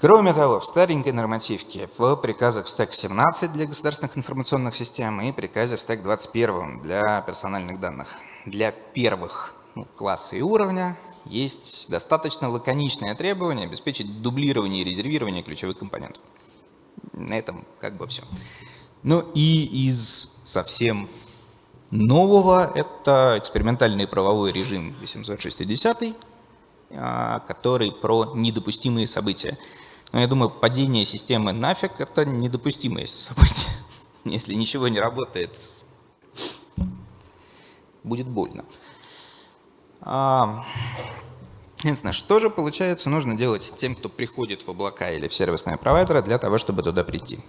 Кроме того, в старенькой нормативке, в приказах в стек 17 для государственных информационных систем и приказе в стек 21 для персональных данных. Для первых ну, класса и уровня есть достаточно лаконичное требование обеспечить дублирование и резервирование ключевых компонентов. На этом как бы все. Ну и из совсем нового это экспериментальный правовой режим 860, а, который про недопустимые события. Но я думаю, падение системы нафиг – это недопустимое событие. Если ничего не работает, будет больно. А, Единственное, что же получается нужно делать тем, кто приходит в облака или в сервисные провайдеры для того, чтобы туда прийти?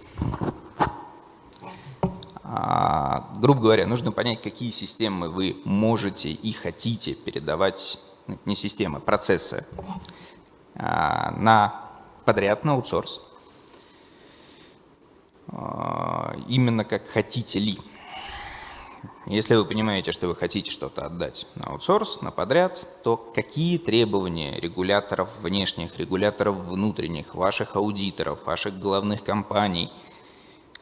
А, грубо говоря, нужно понять, какие системы вы можете и хотите передавать, ну, не системы, процессы, а, на подряд, на аутсорс. А, именно как хотите ли. Если вы понимаете, что вы хотите что-то отдать на аутсорс, на подряд, то какие требования регуляторов внешних, регуляторов внутренних, ваших аудиторов, ваших головных компаний –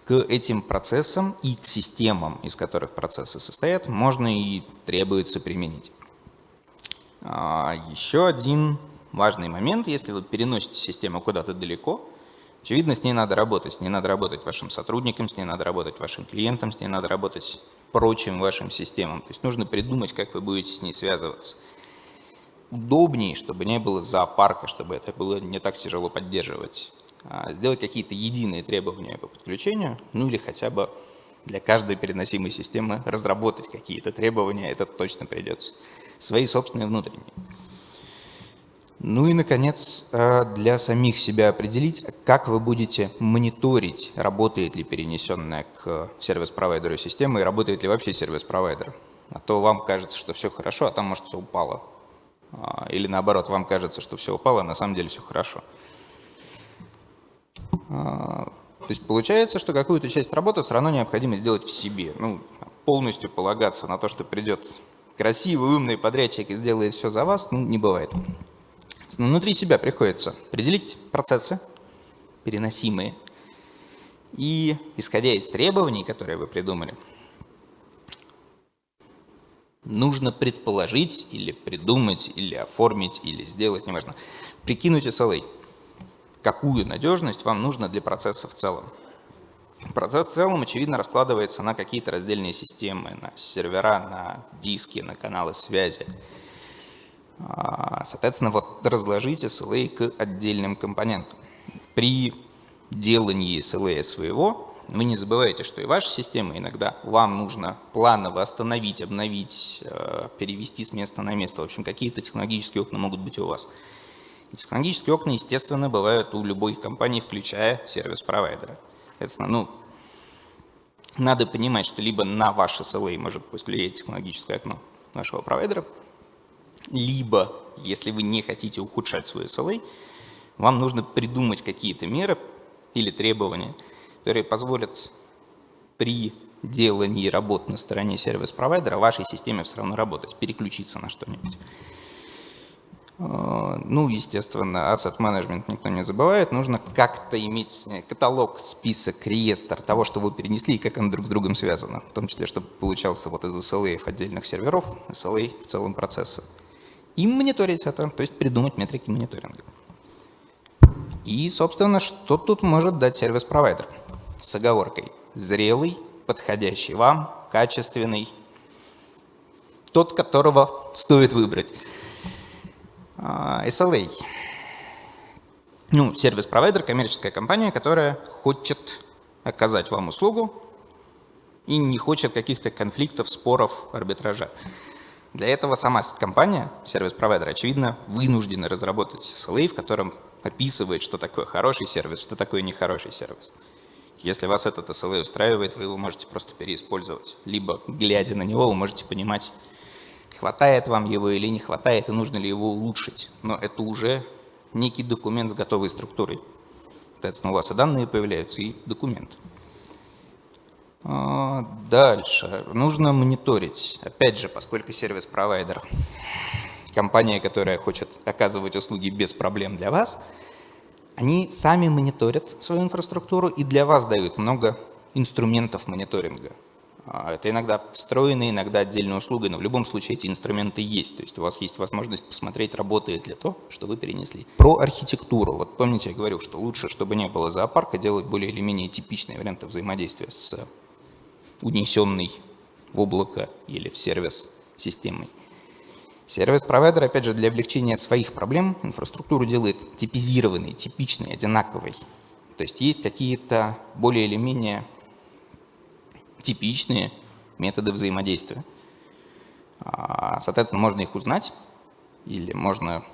к этим процессам и к системам, из которых процессы состоят, можно и требуется применить. А, еще один важный момент, если вы переносите систему куда-то далеко, очевидно, с ней надо работать. С ней надо работать вашим сотрудникам, с ней надо работать вашим клиентам, с ней надо работать прочим вашим системам. То есть нужно придумать, как вы будете с ней связываться. Удобнее, чтобы не было зоопарка, чтобы это было не так тяжело поддерживать. А, сделать какие-то единые требования по подключению, ну или хотя бы для каждой переносимой системы разработать какие-то требования, это точно придется. Свои собственные внутренние. Ну и, наконец, э, для самих себя определить, как вы будете мониторить, работает ли перенесенная к сервис-провайдеру система и работает ли вообще сервис-провайдер. А то вам кажется, что все хорошо, а там, может, все упало. А, или наоборот, вам кажется, что все упало, а на самом деле все хорошо. А, то есть получается, что какую-то часть работы все равно необходимо сделать в себе. Ну, полностью полагаться на то, что придет красивый, умный подрядчик и сделает все за вас, ну, не бывает. Внутри себя приходится определить процессы, переносимые, и, исходя из требований, которые вы придумали, нужно предположить или придумать, или оформить, или сделать, неважно, прикинуть SLA. Какую надежность вам нужно для процесса в целом? Процесс в целом, очевидно, раскладывается на какие-то раздельные системы, на сервера, на диски, на каналы связи. А, соответственно, вот разложите SLA к отдельным компонентам. При делании SLA своего вы не забывайте, что и ваша система иногда вам нужно планово остановить, обновить, э, перевести с места на место. В общем, какие-то технологические окна могут быть у вас. И технологические окна, естественно, бывают у любой компании, включая сервис-провайдера. Ну, надо понимать, что либо на ваше SLA может повлиять технологическое окно вашего провайдера, либо, если вы не хотите ухудшать свой SLA, вам нужно придумать какие-то меры или требования, которые позволят при делании работ на стороне сервис-провайдера вашей системе все равно работать, переключиться на что-нибудь. А, ну, естественно, asset management никто не забывает. Нужно как-то иметь э, каталог, список, реестр того, что вы перенесли и как оно друг с другом связано. В том числе, чтобы получался вот из SLA отдельных серверов, SLA в целом процесса и мониторить это, то есть придумать метрики мониторинга. И, собственно, что тут может дать сервис-провайдер? С оговоркой. Зрелый, подходящий вам, качественный, тот, которого стоит выбрать. А, SLA. Ну, сервис-провайдер, коммерческая компания, которая хочет оказать вам услугу и не хочет каких-то конфликтов, споров, арбитража. Для этого сама компания, сервис-провайдер, очевидно, вынуждена разработать SLA, в котором описывает, что такое хороший сервис, что такое нехороший сервис. Если вас этот SLA устраивает, вы его можете просто переиспользовать. Либо, глядя на него, вы можете понимать, хватает вам его или не хватает, и нужно ли его улучшить. Но это уже некий документ с готовой структурой. Соответственно, у вас и данные появляются, и документ. А, дальше. Нужно мониторить. Опять же, поскольку сервис-провайдер, компания, которая хочет оказывать услуги без проблем для вас, они сами мониторят свою инфраструктуру и для вас дают много инструментов мониторинга. А, это иногда встроенные, иногда отдельная услуга, но в любом случае эти инструменты есть. То есть у вас есть возможность посмотреть, работает ли то, что вы перенесли. Про архитектуру. Вот помните, я говорил, что лучше, чтобы не было зоопарка, делать более или менее типичные варианты взаимодействия с унесенный в облако или в сервис системой. Сервис-провайдер, опять же, для облегчения своих проблем инфраструктуру делает типизированной, типичной, одинаковой. То есть есть какие-то более или менее типичные методы взаимодействия. А, соответственно, можно их узнать или можно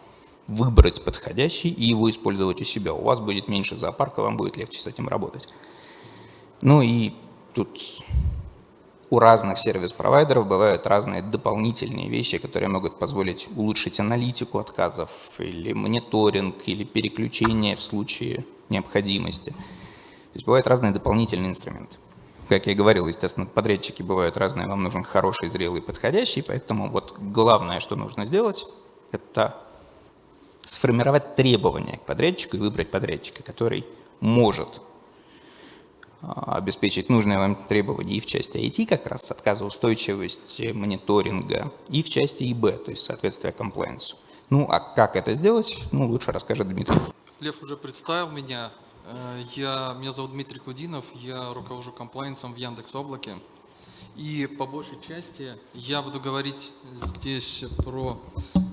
выбрать подходящий и его использовать у себя. У вас будет меньше зоопарка, вам будет легче с этим работать. Ну и тут у разных сервис-провайдеров бывают разные дополнительные вещи, которые могут позволить улучшить аналитику отказов или мониторинг, или переключение в случае необходимости. То есть бывают разные дополнительные инструменты. Как я говорил, естественно, подрядчики бывают разные, вам нужен хороший, зрелый, подходящий, поэтому вот главное, что нужно сделать, это сформировать требования к подрядчику и выбрать подрядчика, который может а, обеспечить нужные вам требования и в части IT, как раз отказоустойчивости, мониторинга, и в части ИБ, то есть соответствия комплайенсу. Ну, а как это сделать, ну, лучше расскажет Дмитрий. Лев уже представил меня. Э, я, меня зовут Дмитрий Кудинов, я руковожу комплайенсом в Яндекс Облаке. И по большей части я буду говорить здесь про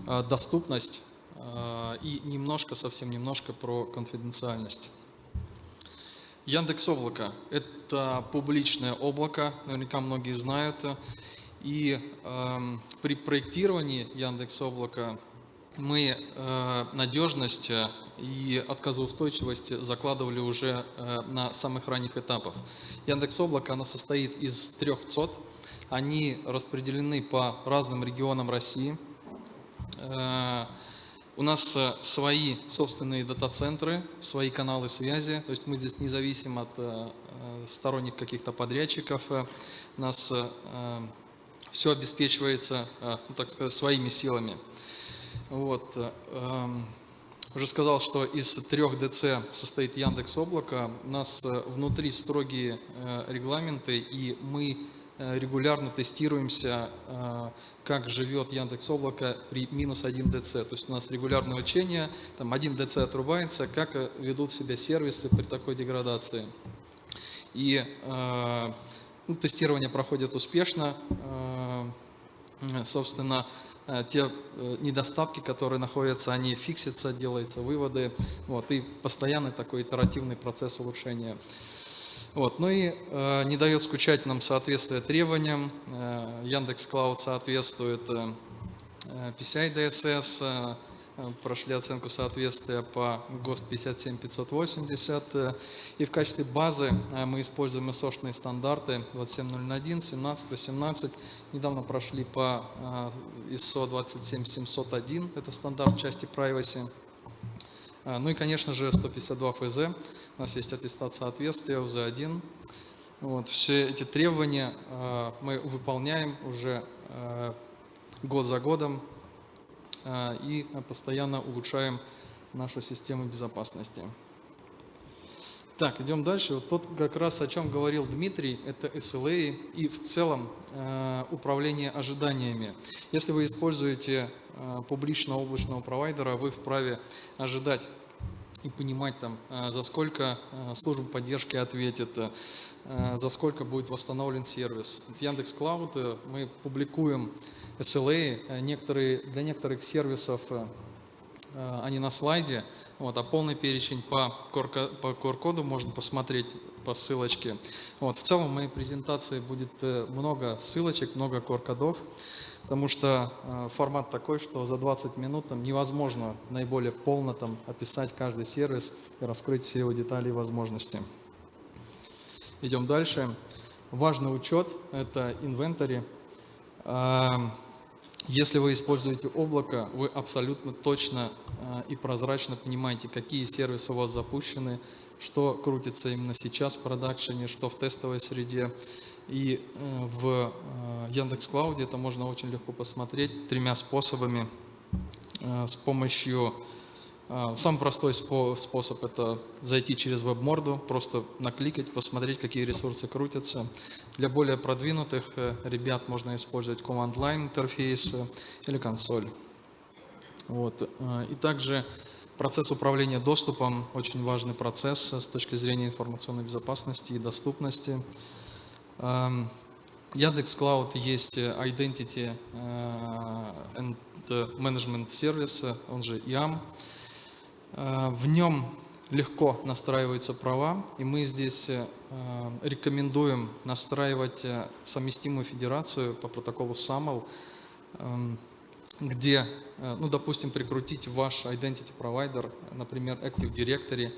э, доступность э, и немножко, совсем немножко про конфиденциальность. Яндекс Облако – это публичное облако, наверняка многие знают. И эм, при проектировании Яндекс Облака мы э, надежность э, и отказоустойчивость закладывали уже э, на самых ранних этапах. Яндекс Облако оно состоит из трех ЦОД. Они распределены по разным регионам России. Э, у нас э, свои собственные дата-центры, свои каналы связи, то есть мы здесь не зависим от сторонних каких-то подрядчиков. У нас все обеспечивается, ну, так сказать, своими силами. Вот. Уже сказал, что из трех ДЦ состоит Яндекс Облако. У нас э, внутри строгие э, регламенты, и мы э, регулярно тестируемся, как живет Яндекс Облако при минус 1 ДЦ. То есть у нас регулярное учение, там 1 ДЦ отрубается, как ведут себя сервисы при такой деградации. И ну, тестирование проходит успешно. Собственно, те э, недостатки, которые находятся, они фиксятся, делаются выводы. Вот, и постоянный такой итеративный процесс улучшения. Вот, ну и э, не дает скучать нам соответствие требованиям. Э, Яндекс Клауд соответствует э, э, PCI DSS, э, э, прошли оценку соответствия по ГОСТ 57580. э, И в качестве базы э, мы используем ISO-шные стандарты 27001, 17, 18. Недавно прошли по э, ISO 27701, это стандарт части privacy. Ну и, конечно же, 152 ФЗ. У нас есть аттестат соответствия УЗ-1. Вот, все эти требования мы выполняем уже год за годом и постоянно улучшаем нашу систему безопасности. Так, идем дальше. Вот тот как раз о чем говорил Дмитрий, это SLA и в целом э, управление ожиданиями. Если вы используете э, публичного облачного провайдера, вы вправе ожидать и понимать там, э, за сколько э, служба поддержки ответит, э, за сколько будет восстановлен сервис. В Яндекс Клауд э, мы публикуем SLA, э, некоторые, для некоторых сервисов э, э, они на слайде, вот, а полный перечень по QR по QR-коду можно посмотреть по ссылочке. Вот, в целом в моей презентации будет э, много ссылочек, много QR-кодов, потому что э, формат такой, что за 20 минут там, невозможно наиболее полно там, описать каждый сервис и раскрыть все его детали и возможности. Идем дальше. Важный учет – это инвентарь. Если вы используете облако, вы абсолютно точно э, и прозрачно понимаете, какие сервисы у вас запущены, что крутится именно сейчас в продакшене, что в тестовой среде. И э, в Яндекс Клауде это можно очень легко посмотреть тремя способами. С помощью а, Самый простой спо- способ – это зайти через веб-морду, просто накликать, посмотреть, какие ресурсы крутятся. Для более продвинутых э, ребят можно использовать command-line интерфейс э, или консоль. Вот. э, И также процесс управления доступом – очень важный процесс с точки зрения информационной безопасности и доступности. Эм, Яндекс Cloud есть Identity and Management Service, он же IAM. Э, В нем легко настраиваются права, и мы здесь э, рекомендуем настраивать э, совместимую федерацию по протоколу SAML, эм, где, ну, допустим, прикрутить ваш identity провайдер, например, Active Directory,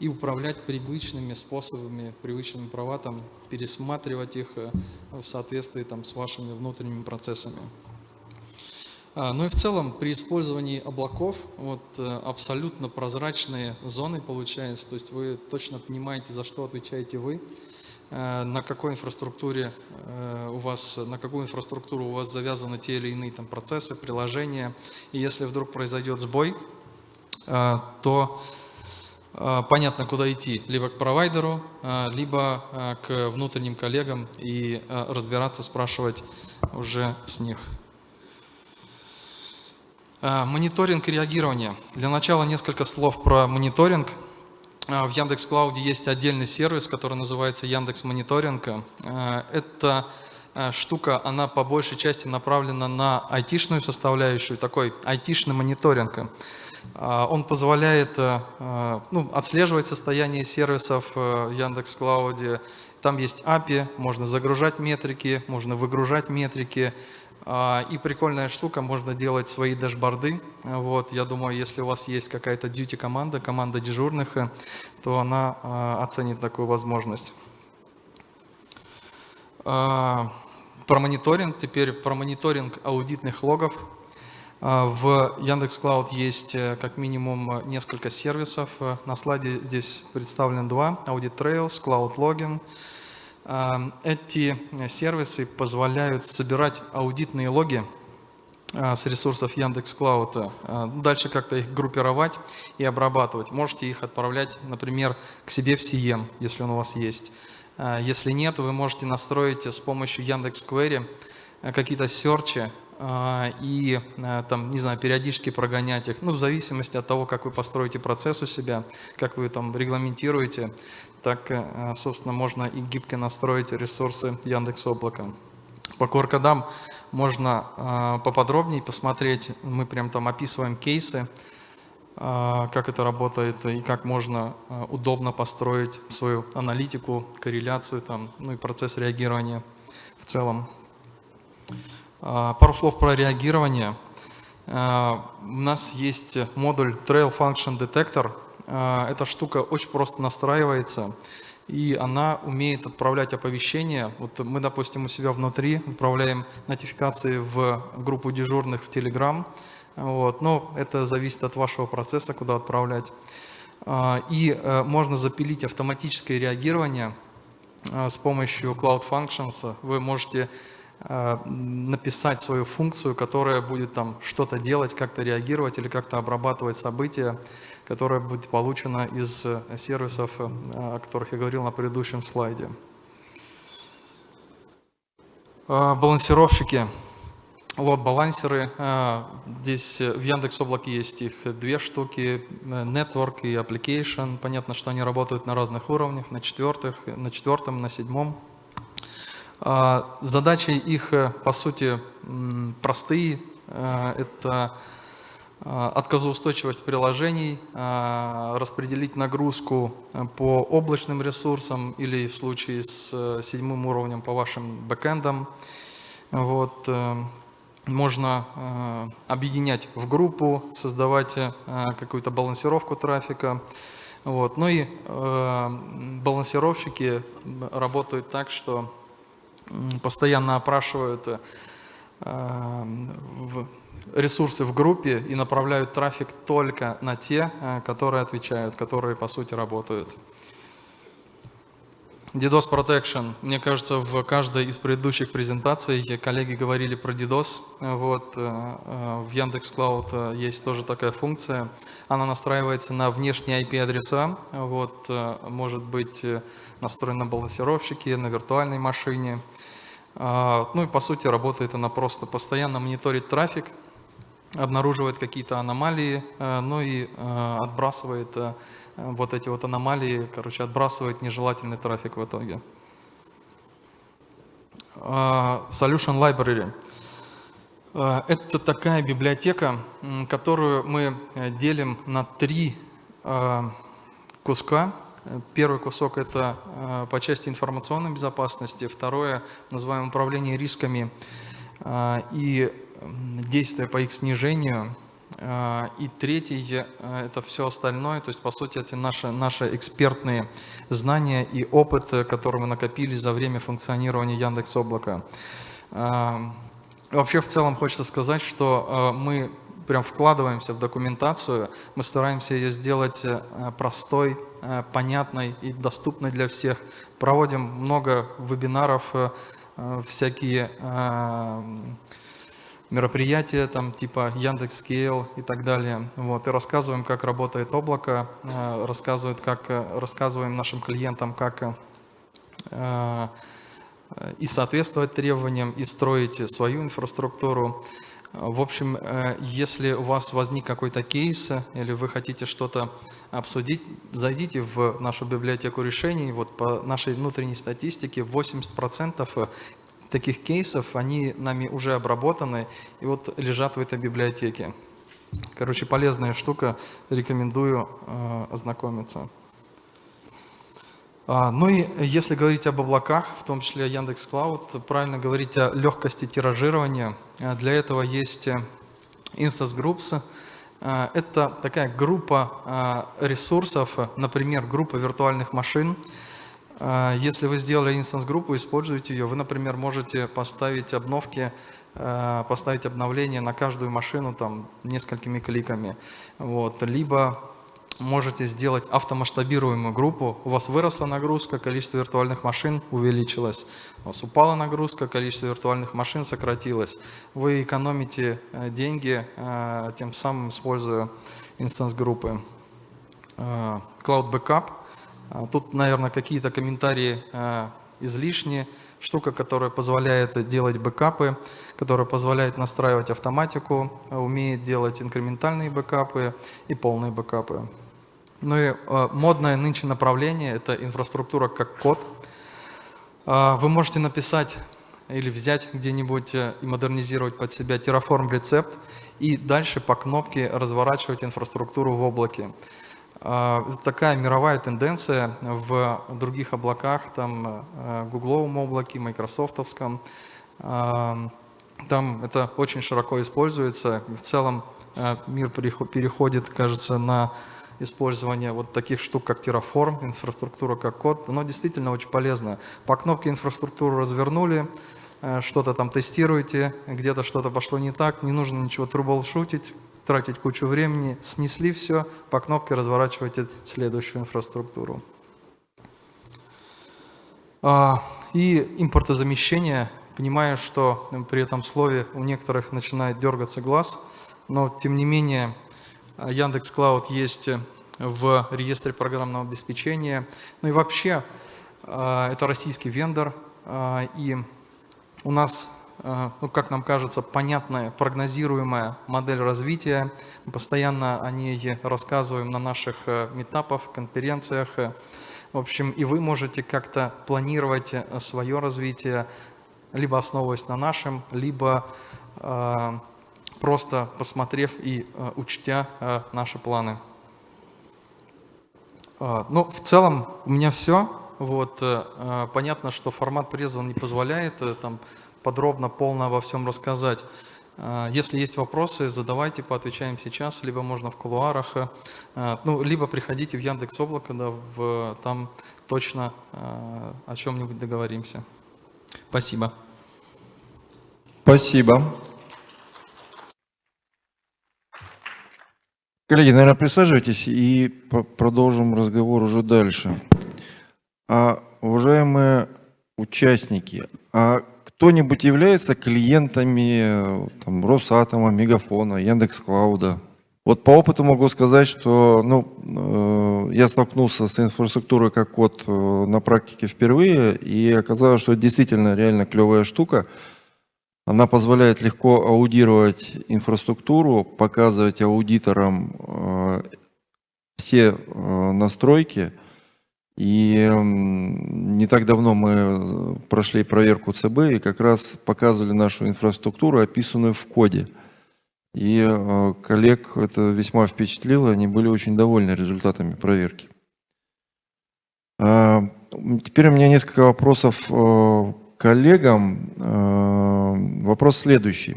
и управлять привычными способами, привычными права, там, пересматривать их в соответствии там, с вашими внутренними процессами. А, Ну и в целом при использовании облаков вот, э, абсолютно прозрачные зоны получаются, то есть вы точно понимаете, за что отвечаете вы, э, на какой инфраструктуре э, у вас, на какую инфраструктуру у вас завязаны те или иные там процессы, приложения. И если вдруг произойдет сбой, то понятно, куда идти. Либо к провайдеру, либо к внутренним коллегам и разбираться, спрашивать уже с них. А, Мониторинг и реагирование. Для начала несколько слов про мониторинг. А, В Яндекс Клауде есть отдельный сервис, который называется Яндекс Мониторинг. А, Эта штука, она по большей части направлена на айтишную составляющую, такой айтишный мониторинг. Он позволяет ну, отслеживать состояние сервисов э, в Яндекс Клауде Там есть API, можно загружать метрики, можно выгружать метрики. А, И прикольная штука, можно делать свои дашборды. Вот, я думаю, если у вас есть какая-то duty команда, команда дежурных, то она а, оценит такую возможность. А, Про мониторинг, теперь про мониторинг аудитных логов. В Яндекс Cloud есть э, как минимум несколько сервисов. Э, На слайде здесь представлен два. Audit Trails, Cloud Login. А, Эти сервисы позволяют собирать аудитные логи а, с ресурсов Яндекс Cloud. А, Дальше как-то их группировать и обрабатывать. Можете их отправлять, например, к себе в CM, если он у вас есть. А, Если нет, вы можете настроить с помощью Яндекс Query э, какие-то серчи а, и там, не знаю, периодически прогонять их, ну, в зависимости от того, как вы построите процесс у себя, как вы там регламентируете, так, э, собственно, можно и гибко настроить ресурсы Яндекс Облака. По QR-кодам можно э, поподробнее посмотреть, мы прям там описываем кейсы, э, как это работает и как можно удобно построить свою аналитику, корреляцию, там, ну и процесс реагирования в целом. Пару слов про реагирование. У нас есть модуль Trail Function Detector. А, Эта штука очень просто настраивается, и она умеет отправлять оповещения. Вот мы, допустим, у себя внутри отправляем нотификации в группу дежурных в Telegram. Вот. Но это зависит от вашего процесса, куда отправлять. А, И э, можно запилить автоматическое реагирование а, с помощью Cloud Functions. Вы можете написать свою функцию, которая будет там что-то делать, как-то реагировать или как-то обрабатывать события, которое будет получено из э, сервисов, э, о которых я говорил на предыдущем слайде. Э, Балансировщики, лот-балансеры. Э, Здесь э, в Яндекс Облаке есть их две штуки, Network и Application. Понятно, что они работают на разных уровнях, на, четвертых, на четвертом, на седьмом. А, Задачи их, э, по сути, простые. Э, Это а, отказоустойчивость приложений, распределить нагрузку э, по облачным ресурсам или в случае с э, седьмым уровнем по вашим бэкэндам. Вот. э, Можно э, объединять в группу, создавать э, какую-то балансировку трафика. Вот. Ну и э, балансировщики работают так, что постоянно опрашивают э, ресурсы в группе и направляют трафик только на те, э, которые отвечают, которые по сути работают. DDoS Protection. Мне кажется, в каждой из предыдущих презентаций коллеги говорили про DDoS. Вот, э, э, в Яндекс Cloud э, есть тоже такая функция. Она настраивается на внешние IP-адреса. Вот, может быть настроена на балансировщике, на виртуальной машине. А, Ну и по сути работает она просто постоянно мониторит трафик, обнаруживает какие-то аномалии, ну и отбрасывает вот эти вот аномалии, короче, отбрасывает нежелательный трафик в итоге. А, Solution Library. Э, Это такая библиотека, которую мы э, делим на три э, куска. Первый кусок – это по части информационной безопасности, второе – называем управление рисками и действия по их снижению, и третий э, – это все остальное, то есть, по сути, это наши, наши экспертные знания и опыт, э, который мы накопили за время функционирования Яндекс Облака. Э, Вообще, в целом, хочется сказать, что мы прям вкладываемся в документацию, мы стараемся ее сделать э, простой, э, понятной и доступной для всех. Проводим много вебинаров, всякие мероприятия, там типа Яндекс.Scale и так далее. Вот, и рассказываем, как работает облако, э, рассказывают, как, э, рассказываем нашим клиентам, как э, и соответствовать требованиям, и строить свою инфраструктуру. В общем, если у вас возник какой-то кейс или вы хотите что-то обсудить, зайдите в нашу библиотеку решений. Вот по нашей внутренней статистике 80% таких кейсов, они нами уже обработаны и вот лежат в этой библиотеке. Короче, полезная штука, рекомендую э, ознакомиться. А, Ну и если говорить об облаках, в том числе Яндекс Клауд, правильно говорить о легкости тиражирования. А, Для этого есть э, Instance Groups. А, Это такая группа ресурсов, э, например, группа виртуальных машин. А, Если вы сделали инстанс-группу, используйте ее. Вы, например, можете поставить обновки, а, поставить обновления на каждую машину там несколькими кликами. Вот. Либо можете сделать автомасштабируемую группу. У вас выросла нагрузка, количество виртуальных машин увеличилось. У вас упала нагрузка, количество виртуальных машин сократилось. Вы экономите э, деньги, э, тем самым используя инстанс-группы. Э, Cloud Backup. А, Тут, наверное, какие-то комментарии э, излишние. Штука, которая позволяет делать бэкапы, которая позволяет настраивать автоматику, э, умеет делать инкрементальные бэкапы и полные бэкапы. Ну и э, модное нынче направление – это инфраструктура как код. А, Вы можете написать или взять где-нибудь э, и модернизировать под себя Terraform рецепт и дальше по кнопке разворачивать инфраструктуру в облаке. А, Это такая мировая тенденция в других облаках, там э, гугловом облаке, майкрософтовском. А, Там это очень широко используется. В целом э, мир перехо- переходит, кажется, на использование вот таких штук, как Terraform, инфраструктура как код. Оно действительно очень полезно. По кнопке инфраструктуру развернули, э, что-то там тестируете, где-то что-то пошло не так, не нужно ничего трубл-шутить, тратить кучу времени, снесли все, по кнопке разворачиваете следующую инфраструктуру. А, И импортозамещение. Понимаю, что при этом слове у некоторых начинает дергаться глаз, но тем не менее Яндекс Клауд есть в реестре программного обеспечения. Ну и вообще а, это российский вендор, а, и у нас, ну, как нам кажется, понятная, прогнозируемая модель развития. Мы постоянно о ней рассказываем на наших э, метапах, конференциях. В общем, и вы можете как-то планировать э, свое развитие, либо основываясь на нашем, либо э, просто посмотрев и э, учтя э, наши планы. А, Ну, в целом у меня все. Вот, э, э, понятно, что формат приза он не позволяет э, там подробно, полно обо всем рассказать. А, Если есть вопросы, задавайте, поотвечаем сейчас, либо можно в кулуарах, э, э, ну, либо приходите в Яндекс Облако, да, в, там точно э, о чем-нибудь договоримся. Спасибо. Спасибо. Коллеги, наверное, присаживайтесь и продолжим разговор уже дальше. А, уважаемые участники, а кто-нибудь является клиентами э, там, Росатома, Мегафона, Яндекс.Клауда? Вот по опыту могу сказать, что ну, э, я столкнулся с инфраструктурой как код э, на практике впервые, и оказалось, что это действительно реально клевая штука. Она позволяет легко аудировать инфраструктуру, показывать аудиторам э, все э, настройки. И м, не так давно мы э, прошли проверку ЦБ и как раз показывали нашу инфраструктуру, описанную в коде. И э, коллег это весьма впечатлило, они были очень довольны результатами проверки. А, Теперь у меня несколько вопросов э, коллегам. Вопрос следующий.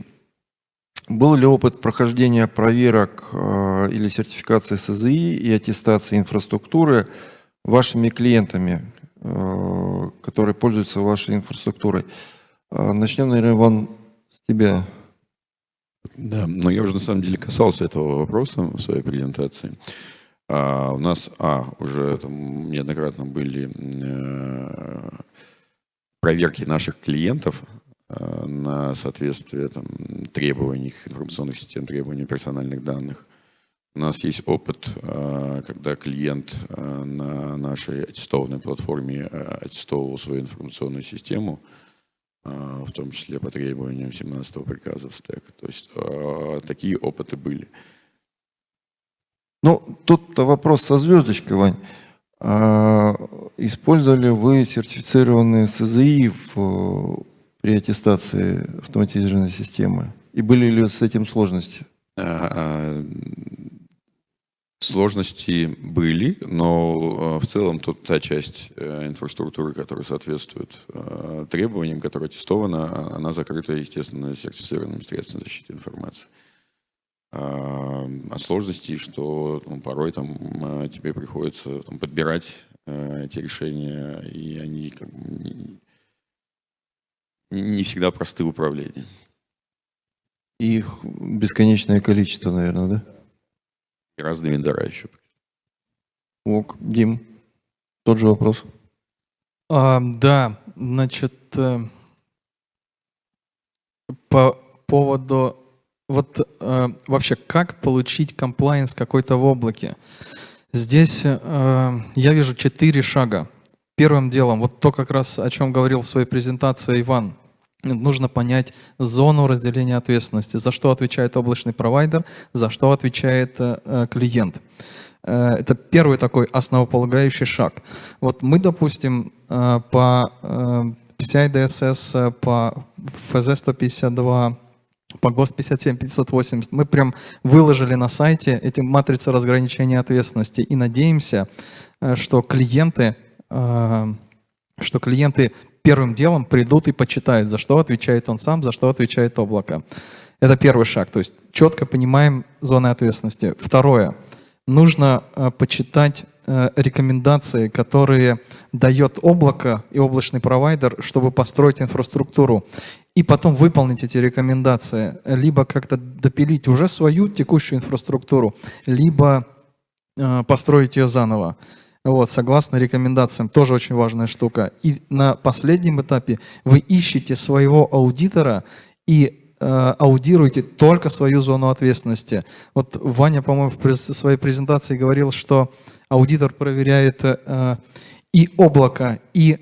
Был ли опыт прохождения проверок или сертификации СЗИ и аттестации инфраструктуры вашими клиентами, э, которые пользуются вашей инфраструктурой? Э, Начнем, наверное, Иван, с тебя. Да, но я уже на самом деле касался этого вопроса в своей презентации. А, у нас, а, уже там неоднократно были э, проверки наших клиентов э, на соответствие там, требований информационных систем, требований персональных данных. У нас есть опыт, э, когда клиент э, на нашей аттестованной платформе э, аттестовывал свою информационную систему, в том числе по требованиям 17 приказа в стек. То есть такие опыты были. Ну, тут вопрос со звездочкой, Вань. А, Использовали вы сертифицированные СЗИ в, при аттестации автоматизированной системы? И были ли с этим сложности? А, Сложности были, но э, в целом тут та часть э, инфраструктуры, которая соответствует э, требованиям, которая аттестована, а- она закрыта, естественно, сертифицированными средствами защиты информации. А а сложности, что ну, порой там тебе приходится там, подбирать эти решения, и они как бы, не- не всегда просты в управлении. Их бесконечное количество, наверное, да? И разные вендора еще. Ок, Дим, тот же вопрос. А, да, значит, э, по поводу вот э, вообще как получить комплайенс какой-то в облаке. Здесь э, я вижу четыре шага. Первым делом, вот то как раз о чем говорил в своей презентации Иван, нужно понять зону разделения ответственности, за что отвечает облачный провайдер, за что отвечает э, э, клиент. Э, Это первый такой основополагающий шаг. Вот мы, допустим, по PCI DSS, по FZ152, по ГОСТ 57580, мы прям выложили на сайте эти матрицы разграничения ответственности и надеемся, что клиенты, что клиенты первым делом придут и почитают, за что отвечает он сам, за что отвечает облако. Это первый шаг, то есть четко понимаем зоны ответственности. Второе. Нужно э, почитать э, рекомендации, которые дает облако и облачный провайдер, чтобы построить инфраструктуру. И потом выполнить эти рекомендации. Либо как-то допилить уже свою текущую инфраструктуру, либо э, построить ее заново. Вот, согласно рекомендациям, тоже очень важная штука. И на последнем этапе вы ищете своего аудитора и э, аудируете только свою зону ответственности. Вот Ваня, по-моему, в своей презентации говорил, что аудитор проверяет э, и облако, и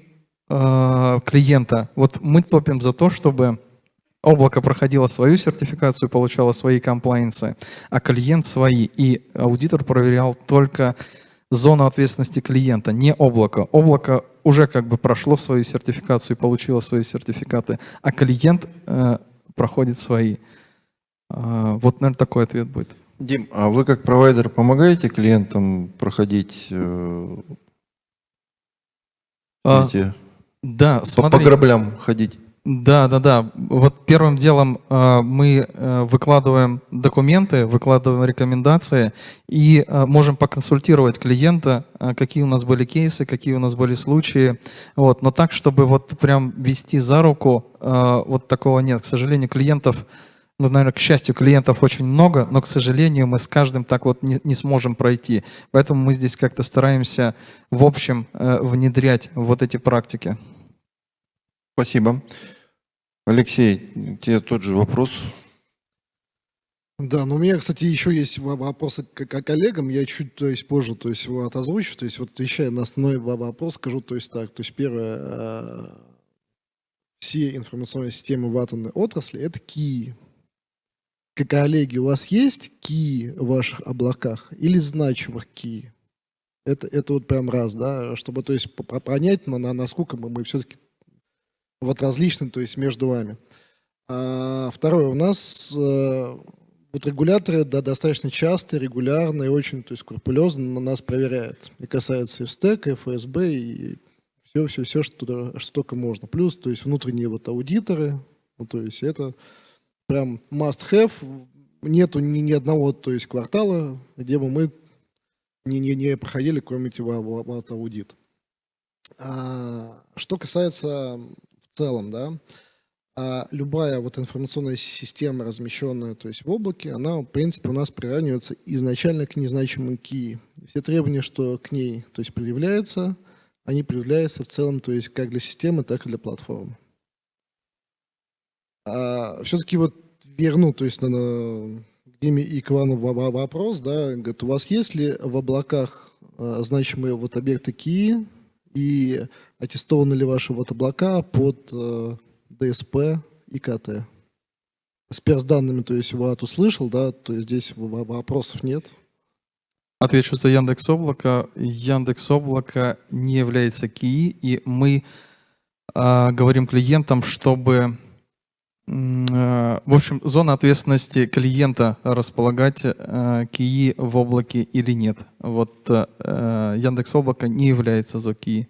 э, клиента. Вот мы топим за то, чтобы облако проходило свою сертификацию, получало свои комплайенсы, а клиент свои. И аудитор проверял только зону ответственности клиента, не облако. Облако уже как бы прошло свою сертификацию и получило свои сертификаты, а клиент э, проходит свои. А, вот, наверное, такой ответ будет. Дим, а вы как провайдер помогаете клиентам проходить э, А, эти, да, по, по смотри. граблям ходить? Да, да, да. Вот первым делом э, мы э, выкладываем документы, выкладываем рекомендации и э, можем поконсультировать клиента, какие у нас были кейсы, какие у нас были случаи. Вот. Но так, чтобы вот прям вести за руку, вот такого нет. К сожалению, клиентов, ну, наверное, к счастью, клиентов очень много, но, к сожалению, мы с каждым так вот не, не сможем пройти. Поэтому мы здесь как-то стараемся в общем э, внедрять вот эти практики. Спасибо. Алексей, тебе тот же вопрос. Да, но у меня, кстати, еще есть во- вопросы к, к коллегам. Я чуть, то есть, позже, то есть, вот озвучу. То есть, вот отвечая на основной во- вопрос, скажу, то есть, так. То есть, первое, э, все информационные системы в атомной отрасли – это ки. Коллеги, у вас есть ки в ваших облаках или значимых ки? Это, это вот прям раз, да, чтобы, то есть, по- по- понять, на, на- насколько мы, мы все-таки вот различны, то есть, между вами. А, второе, у нас э, вот регуляторы да, достаточно часто, регулярно и очень то есть, скрупулезно на нас проверяют. И касается и СТЭК, и ФСБ, и все, все, все, что, что только можно. Плюс, то есть внутренние вот аудиторы, ну, то есть это прям must have. Нету ни, ни одного, то есть квартала, где бы мы не, не, не проходили какой-нибудь аудит. А, что касается в целом, да, а любая вот информационная система, размещенная то есть в облаке, она, в принципе, у нас приравнивается изначально к незначимым ки. Все требования, что к ней то есть предъявляются, они предъявляются в целом, то есть как для системы, так и для платформы. А, все-таки вот верну, то есть на, на и к во- вопрос, да, говорит, у вас есть ли в облаках а, значимые вот объекты ки и аттестованы ли ваши вот облака под э, ДСП и КТ. С данными, то есть ВАТ услышал, да, то есть здесь вопросов нет. Отвечу за Яндекс Облако. Яндекс Облако не является КИИ, и мы а, говорим клиентам, чтобы э, В общем, зона ответственности клиента располагать э, КИИ в облаке или нет. Вот э, Яндекс Облако не является ЗО КИИ.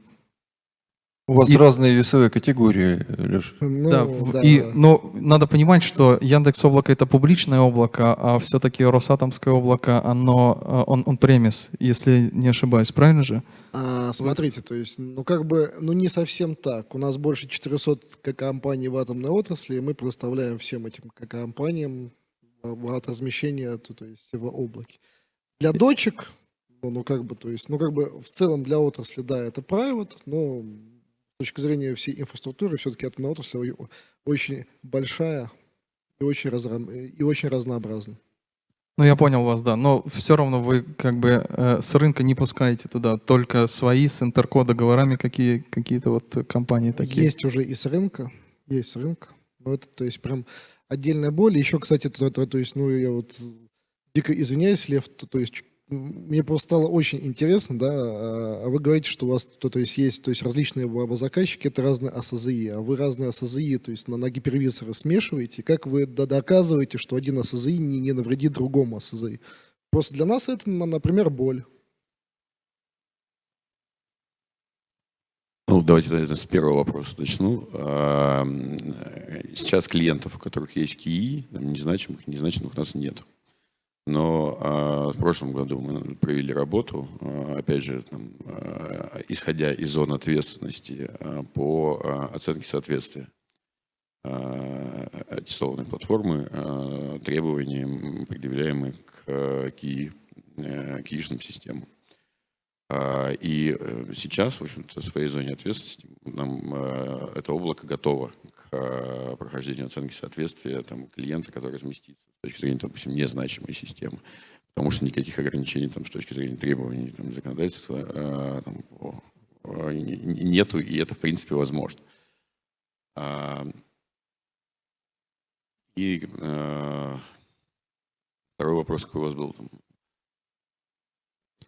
У вас И- разные весовые категории, Леш. Ну, да, да. и, но надо понимать, что Яндекс Облако это публичное облако, а все-таки Росатомское облако, оно э, он, он премис, если не ошибаюсь, правильно же? А, смотрите, то есть, ну как бы, ну не совсем так. У нас больше 400 к- компаний в атомной отрасли, и мы предоставляем всем этим компаниям в от размещения, то, то есть в облаке. Для дочек, ну, ну как бы, то есть, ну как бы в целом для отрасли, да, это private, но точки зрения всей инфраструктуры, все-таки отрасль очень большая и очень, разра- и очень разнообразна. Ну, я понял вас, да. Но все равно вы как бы э, с рынка не пускаете туда, только свои с интерко договорами какие, какие-то вот компании такие. Есть уже и с рынка, есть с рынка. Но это, то есть, прям отдельная боль. Еще, кстати, то, то- то есть, ну, я вот дико извиняюсь, Лев, то, то есть, мне просто стало очень интересно, да, а а вы говорите, что у вас, то, то есть, есть, то есть, различные заказчики, это разные АСЗИ, а вы разные АСЗИ, то есть, на, на гипервизоры смешиваете, как вы до- доказываете, что один АСЗИ не, не навредит другому АСЗИ? Просто для нас это, на- например, боль. Ну, давайте наверное, с первого вопроса начну. Сейчас клиентов, у которых есть КИИ, незначимых, незначимых у нас нет. Но а, в прошлом году мы провели работу, а, опять же, там, а, исходя из зон ответственности а, по а, оценке соответствия а, аттестованной платформы требованиям, предъявляемым к КИИ, э, КИИшным системам. И э, сейчас, в общем-то, в своей зоне ответственности нам это облако готово э, прохождению оценки соответствия там, клиента, который разместится с точки зрения, допустим, незначимой системы. Потому что никаких ограничений там, с точки зрения требований там, законодательства э, там, нету, и это, в принципе, возможно. А, И э, второй вопрос какой у вас был? Там,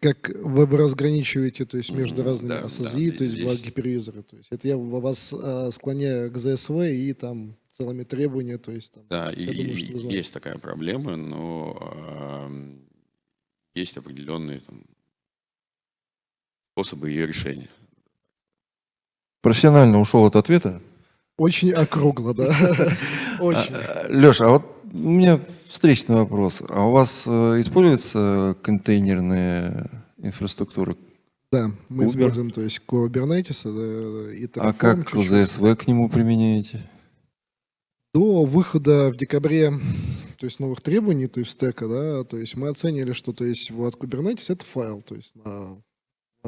Как вы, вы разграничиваете, то есть между Мгм, разными да, АСЗИ, да, то есть здесь- гипервизоры. То есть это я вас а, склоняю к ЗСВ и там целыми требования, то есть там. Да, и, думаю, что вы есть такая проблема, но ам, есть определенные там, способы ее решения. Профессионально ушел от ответа. Очень округло, да. Очень. Леша, а вот у меня встречный вопрос. А у вас э, используется контейнерная инфраструктура? Да, мы Uber. используем, то есть Kubernetes да, и А Terraform как чуть-чуть. ЗСВ к нему применяете? До выхода в декабре то есть новых требований, то есть стека, да, то есть мы оценили, что то есть вот Kubernetes это файл, то есть на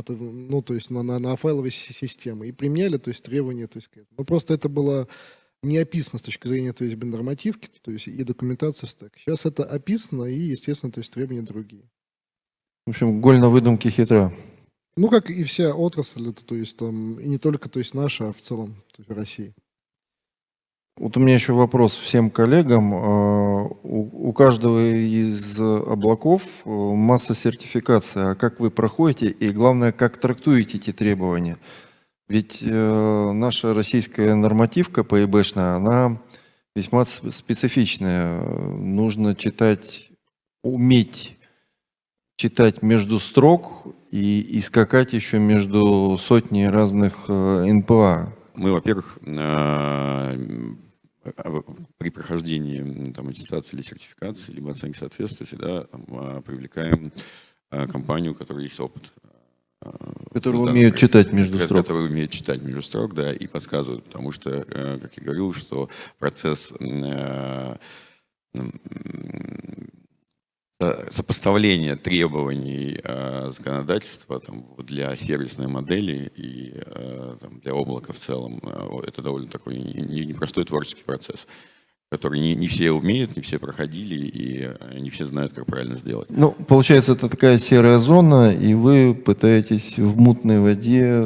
ну, то есть на, на, на файловой си- системы и применяли, то есть требования, то есть. Ну, просто это было не описано с точки зрения, то есть нормативки, то есть и документации в стек. Сейчас это описано и, естественно, то есть требования другие. В общем, голь на выдумке хитра. Ну, как и вся отрасль, это, то есть там, и не только, то есть наша, а в целом, то есть России. Вот у меня еще вопрос всем коллегам. А, У, у каждого из облаков э, масса сертификации. А как вы проходите и, главное, как трактуете эти требования? Ведь э, наша российская нормативка ПИБшная, она весьма специфичная. Нужно читать, уметь читать между строк и, и скакать еще между сотней разных э, НПА. Мы, во-первых, м, а, при прохождении там, аттестации или сертификации, либо оценки соответствия, всегда там, а, привлекаем компанию, у которой есть опыт. Которые в данном умеют читать между строк. Которые умеют читать между строк, да, и подсказывают, потому что, э, как я говорил, что процесс э, сопоставления требований э, законодательства там, для сервисной модели и э, там, для облака в целом, э, это довольно такой не- не- непростой творческий процесс, который не, не все умеют, не все проходили, и э, не все знают, как правильно сделать. Ну, получается, это такая серая зона, и вы пытаетесь в мутной воде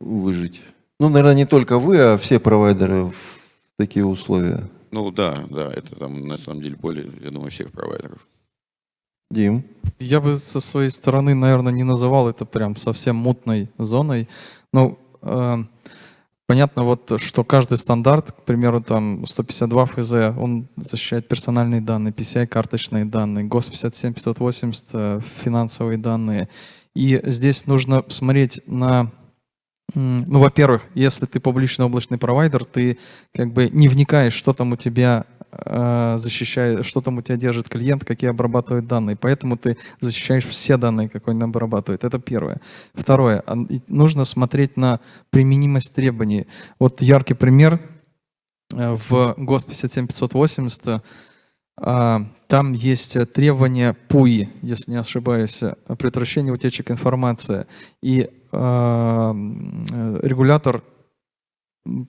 выжить. Ну, наверное, не только вы, а все провайдеры в такие условия. Ну да, да, это там на самом деле более, я думаю, всех провайдеров. Дим, Я бы со своей стороны, наверное, не называл это прям совсем мутной зоной. Ну, э, Понятно, вот, что каждый стандарт, к примеру, там 152 ФЗ, он защищает персональные данные, PCI карточные данные, ГОС 57580 э, финансовые данные. И здесь нужно смотреть на Ну, во-первых, если ты публичный облачный провайдер, ты как бы не вникаешь, что там у тебя защищает, что там у тебя держит клиент, какие обрабатывает данные. Поэтому ты защищаешь все данные, какой он обрабатывает. Это первое. Второе. Нужно смотреть на применимость требований. Вот яркий пример э, в ГОС 57580 а, Там есть э, требования ПУИ, если не ошибаюсь, э, предотвращение утечек информации. И э, регулятор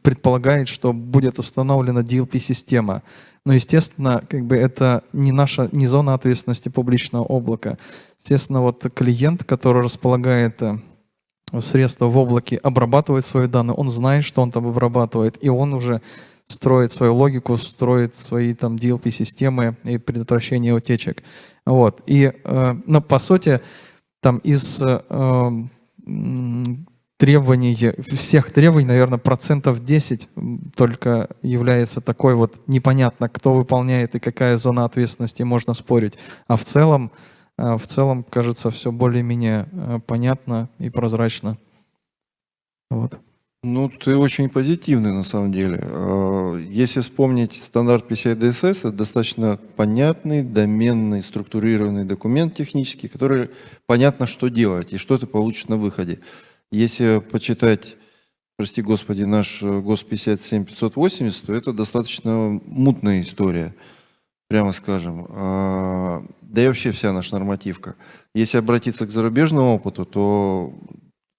предполагает, что будет установлена DLP-система. Но, естественно, как бы это не наша, не зона ответственности публичного облака. Естественно, вот клиент, который располагает э, средства в облаке, обрабатывает свои данные, он знает, что он там обрабатывает, и он уже строит свою логику, строит свои там DLP-системы и предотвращение утечек. Вот. И, э, но по сути, там из э, м, требований, всех требований, наверное, процентов 10 м, только является такой вот непонятно, кто выполняет и какая зона ответственности, можно спорить. А в целом, э, в целом, кажется, все более-менее э, понятно и прозрачно. Вот. Ну, ты очень позитивный на самом деле. Э, Если вспомнить стандарт PCI DSS, это достаточно понятный, доменный, структурированный документ технический, который понятно, что делать и что ты получишь на выходе. Если почитать, прости господи, наш э, ГОС 57580, то это достаточно мутная история, прямо скажем. А, Да и вообще вся наша нормативка. Если обратиться к зарубежному опыту, то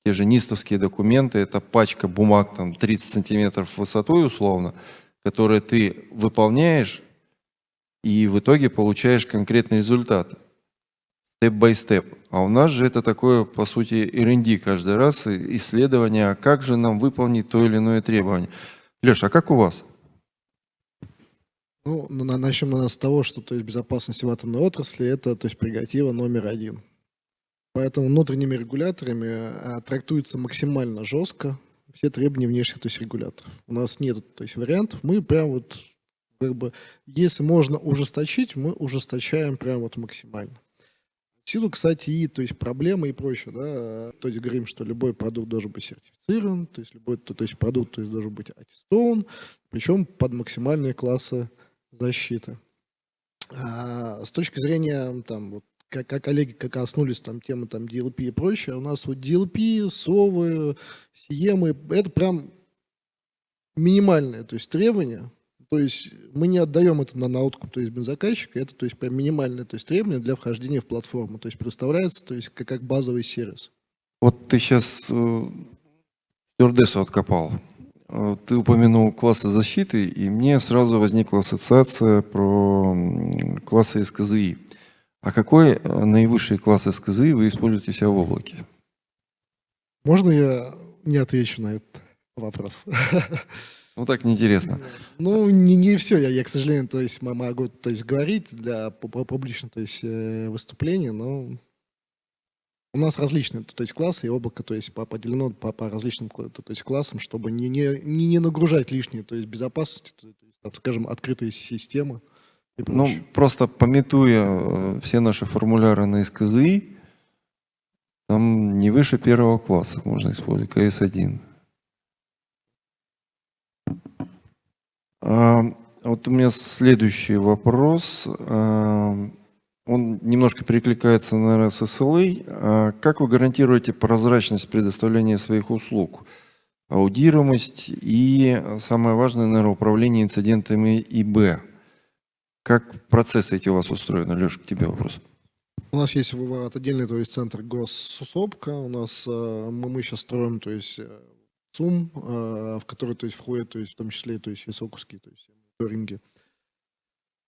те же нистовские документы, это пачка бумаг там 30 сантиметров высотой условно, которые ты выполняешь и в итоге получаешь конкретный результат. Step-by-step. А у нас же это такое, по сути, R&D каждый раз, исследование, а как же нам выполнить то или иное требование. Леша, а как у вас? Ну, на- начнем, наверное, с того, что то есть, безопасность в атомной отрасли – это то есть, прерогатива номер один. Поэтому внутренними регуляторами а, трактуется максимально жестко все требования внешних то есть, регуляторов. У нас нет то есть, вариантов. Мы прям вот, как бы, если можно ужесточить, мы ужесточаем прям вот максимально. Силу, кстати, и то есть проблемы и прочее, да, то есть говорим, что любой продукт должен быть сертифицирован, то есть любой то, то есть продукт то есть, должен быть аттестован, причем под максимальные классы защиты. А, с точки зрения, там, вот, как, как коллеги как коснулись там темы там DLP и прочее, у нас вот DLP, совы, сиемы, это прям минимальные, то есть требования, то есть мы не отдаем это на, на откуп, то есть бензокатчика, это то есть прям минимальное то есть требование для вхождения в платформу, то есть представляется то есть как, как базовый сервис. Вот ты сейчас стюардессу откопал. Э, Ты упомянул классы защиты, и мне сразу возникла ассоциация про классы СКЗИ. А какой э, наивысший класс СКЗИ вы используете у себя в облаке? Можно я не отвечу на этот вопрос? Ну так неинтересно. Ну, не, не все, я, я, к сожалению, то есть могу то есть, говорить для пу- пу- публичного то есть, э, выступления, но у нас различные то есть, классы, и облако то есть, по- поделено по, по различным то есть, классам, чтобы не, не, не, нагружать лишние то есть, безопасности, то есть, так скажем, открытые системы. Ну, просто пометуя э, все наши формуляры на СКЗИ, там не выше первого класса можно использовать, КС-1. Вот у меня следующий вопрос. А, Он немножко перекликается, с SLA. А Как вы гарантируете прозрачность предоставления своих услуг? Аудируемость и, самое важное, наверное, управление инцидентами ИБ. Как процессы эти у вас устроены? Леша, к тебе вопрос. У нас есть отдельный то есть, центр госсопка, у нас мы, мы сейчас строим то есть, э, ЦУМ, э, в который то есть, входят то есть, в том числе то есть, и соковские то есть, мониторинги.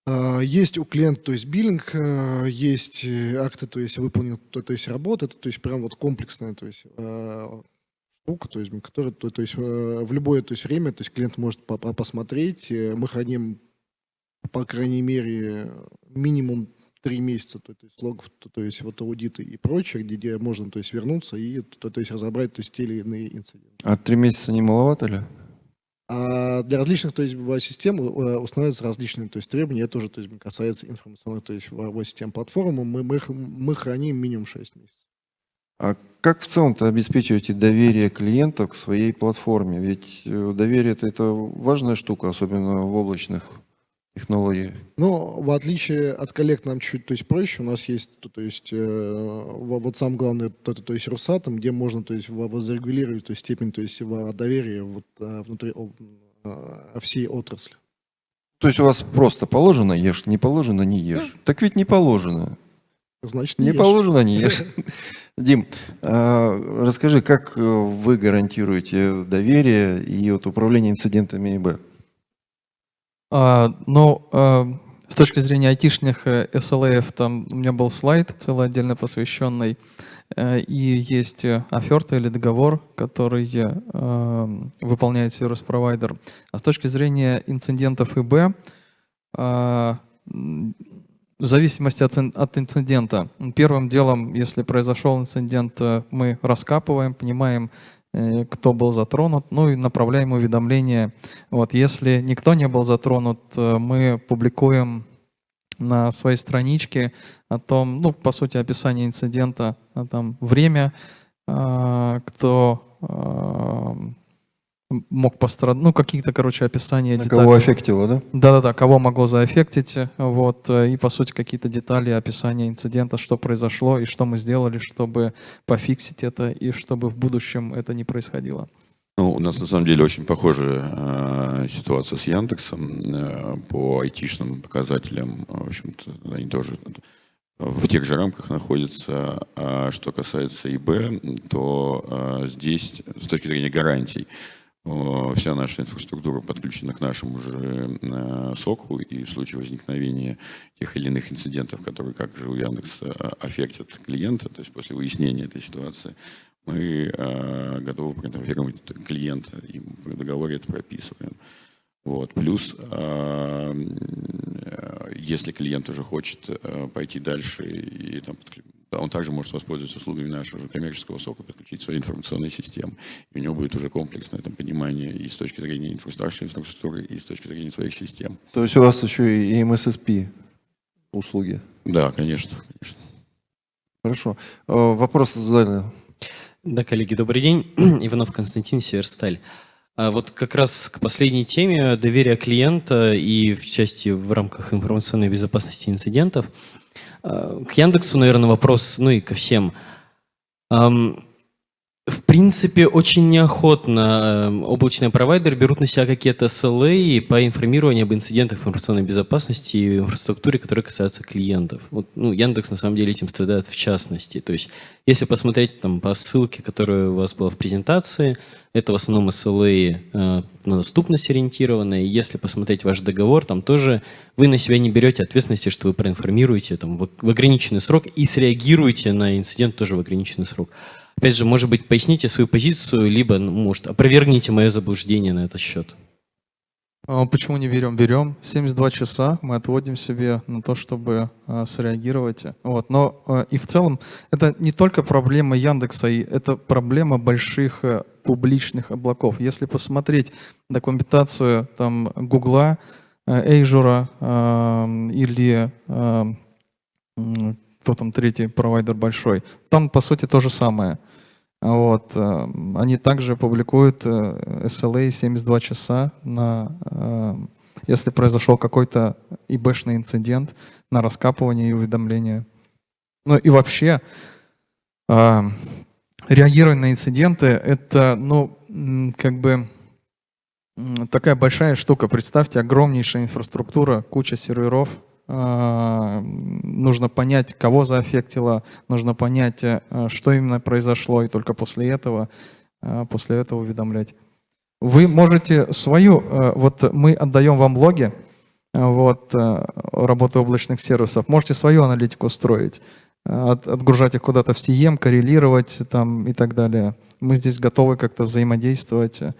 А, Есть у клиента, то есть биллинг, э, есть э, акты, то есть выполнен, то, то есть работа, то есть прям вот комплексная, то есть э, штука, то есть, которая, то, то есть э, в любое то есть время, то есть клиент может по- по- посмотреть, э, мы храним по крайней мере минимум три месяца, то, то есть логов, то, то есть вот аудиты и прочее, где, можно то есть вернуться и то, то есть разобрать то есть те или иные инциденты. А три месяца не маловато ли? А для различных то есть, систем э, устанавливаются различные то есть, требования. Это тоже то есть, касается информационных то есть, систем платформы. Мы, мы, мы храним минимум 6 месяцев. А как в целом-то обеспечиваете доверие клиентов к своей платформе? Ведь э, доверие это, это важная штука, особенно в облачных технологиях. Но в отличие от коллег нам чуть-чуть то есть, проще. У нас есть то, то есть, э, во- вот сам главный то, то есть Русатом, где можно то есть, во- возрегулировать то есть, степень то есть, доверия вот, э, внутри э, всей отрасли. То есть у вас просто положено ешь, не положено не ешь. Так ведь не положено. Значит, Не ешь. положено не ешь. Дим, а, расскажи, как э, вы гарантируете доверие и вот управление инцидентами ИБ? А, ну, а, с точки зрения айтишных э, SLA, там у меня был слайд целый отдельно посвященный, э, и есть э, оферта или договор, который э, выполняет сервис-провайдер. А с точки зрения инцидентов ИБ, а, в зависимости от, от инцидента. Первым делом, если произошел инцидент, э, мы раскапываем, понимаем, э, кто был затронут, ну и направляем уведомления. Вот, если никто не был затронут, э, мы публикуем на своей страничке о том, ну, по сути, описание инцидента, а там время, а, кто а, мог пострадать, ну, какие-то, короче, описания На деталей. кого аффектило, да? Да-да-да, кого могло заэффектить, вот, и, по сути, какие-то детали описания инцидента, что произошло и что мы сделали, чтобы пофиксить это и чтобы в будущем это не происходило. Ну, у нас на самом деле очень похожая э, ситуация с Яндексом э, по айтишным показателям. В общем-то, они тоже в тех же рамках находятся. А что касается ИБ, то э, здесь с точки зрения гарантий вся наша инфраструктура подключена к нашему же э, соку, и в случае возникновения тех или иных инцидентов, которые, как же у Яндекса, э, аффектят клиента, то есть после выяснения этой ситуации, мы э, готовы проинформировать клиента, и в договоре это прописываем. Вот. Плюс, э, э, если клиент уже хочет э, пойти дальше, и, там, он также может воспользоваться услугами нашего же коммерческого сока, подключить свои информационные системы. И у него будет уже комплексное там, понимание и с точки зрения инфраструктуры, инфраструктуры, и с точки зрения своих систем. То есть у вас еще и МССП услуги. Да, конечно, конечно. Хорошо. Э, Вопрос задали. Да, коллеги, добрый день. Иванов Константин, Северсталь. А Вот как раз к последней теме доверия клиента и в части в рамках информационной безопасности инцидентов. А, К Яндексу, наверное, вопрос, ну и ко всем. Принципе, очень неохотно эм, облачные провайдеры берут на себя какие-то SLA по информированию об инцидентах информационной безопасности и инфраструктуре, которые касаются клиентов. Вот, ну, Яндекс на самом деле этим страдает в частности. То есть, если посмотреть там по ссылке, которая у вас была в презентации, это в основном SLA э, на доступность ориентированные. Если посмотреть ваш договор, там тоже вы на себя не берете ответственности, что вы проинформируете там, в, в ограниченный срок и среагируете на инцидент тоже в ограниченный срок. Опять же, может быть, поясните свою позицию, либо, ну, может, опровергните мое заблуждение на этот счет. А Почему не берем? Берем. 72 часа мы отводим себе на то, чтобы а, среагировать. Вот. Но а, и в целом это не только проблема Яндекса, это проблема больших э, публичных облаков. Если посмотреть документацию там Гугла, Azure э, или кто там третий провайдер большой, там по сути то же самое. Вот. э, Они также публикуют э, SLA 72 часа на, э, если произошел какой-то ИБшный инцидент, на раскапывание и уведомление. Ну и вообще, э, реагирование на инциденты — это, ну, как бы такая большая штука. Представьте, огромнейшая инфраструктура, куча серверов, нужно понять, кого заэффектило, нужно понять, э, что именно произошло, и только после этого, э, после этого уведомлять. Вы можете свою, э, вот мы отдаем вам логи, э, вот, э, работы облачных сервисов, можете свою аналитику строить, э, от- отгружать их куда-то в CM, коррелировать там и так далее. Мы здесь готовы как-то взаимодействовать. э,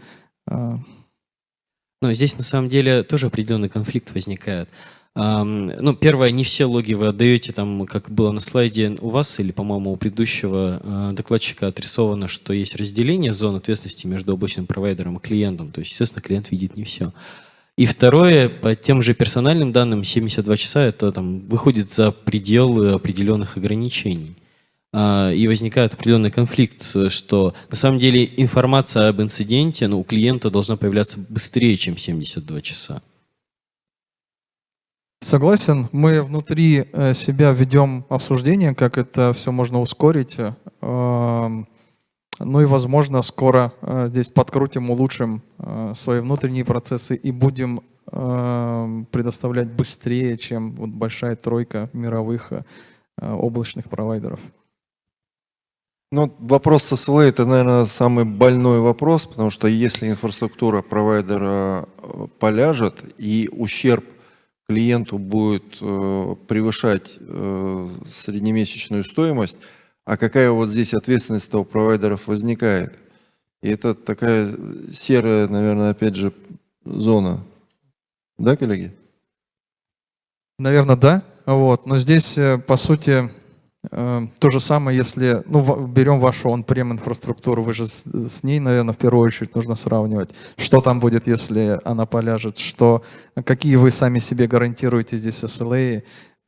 Но здесь на самом деле тоже определенный конфликт возникает. Ну, первое, не все логи вы отдаете, там, как было на слайде у вас или, по-моему, у предыдущего э, докладчика отрисовано, что есть разделение зон ответственности между облачным провайдером и клиентом. То есть, естественно, клиент видит не все. И второе, по тем же персональным данным, 72 часа это там выходит за пределы определенных ограничений. А, И возникает определенный конфликт, что на самом деле информация об инциденте ну, у клиента должна появляться быстрее, чем 72 часа. Согласен. Мы внутри э, себя ведем обсуждение, как это все можно ускорить. э, эм, Ну и, возможно, скоро э, здесь подкрутим, улучшим свои внутренние процессы и будем эм, предоставлять быстрее, чем вот большая тройка мировых облачных провайдеров. Ну, вопрос с SLA это, наверное, самый больной вопрос, потому что если инфраструктура провайдера поляжет и ущерб клиенту будет э, превышать э, среднемесячную стоимость, а какая вот здесь ответственность у провайдеров возникает? И это такая серая, наверное, опять же, зона. Да, коллеги? Наверное, да. Вот. Но здесь, э, по сути, то же самое, если ну, берем вашу он-прем инфраструктуру, вы же с, с ней, наверное, в первую очередь нужно сравнивать, что там будет, если она поляжет, что, какие вы сами себе гарантируете здесь SLA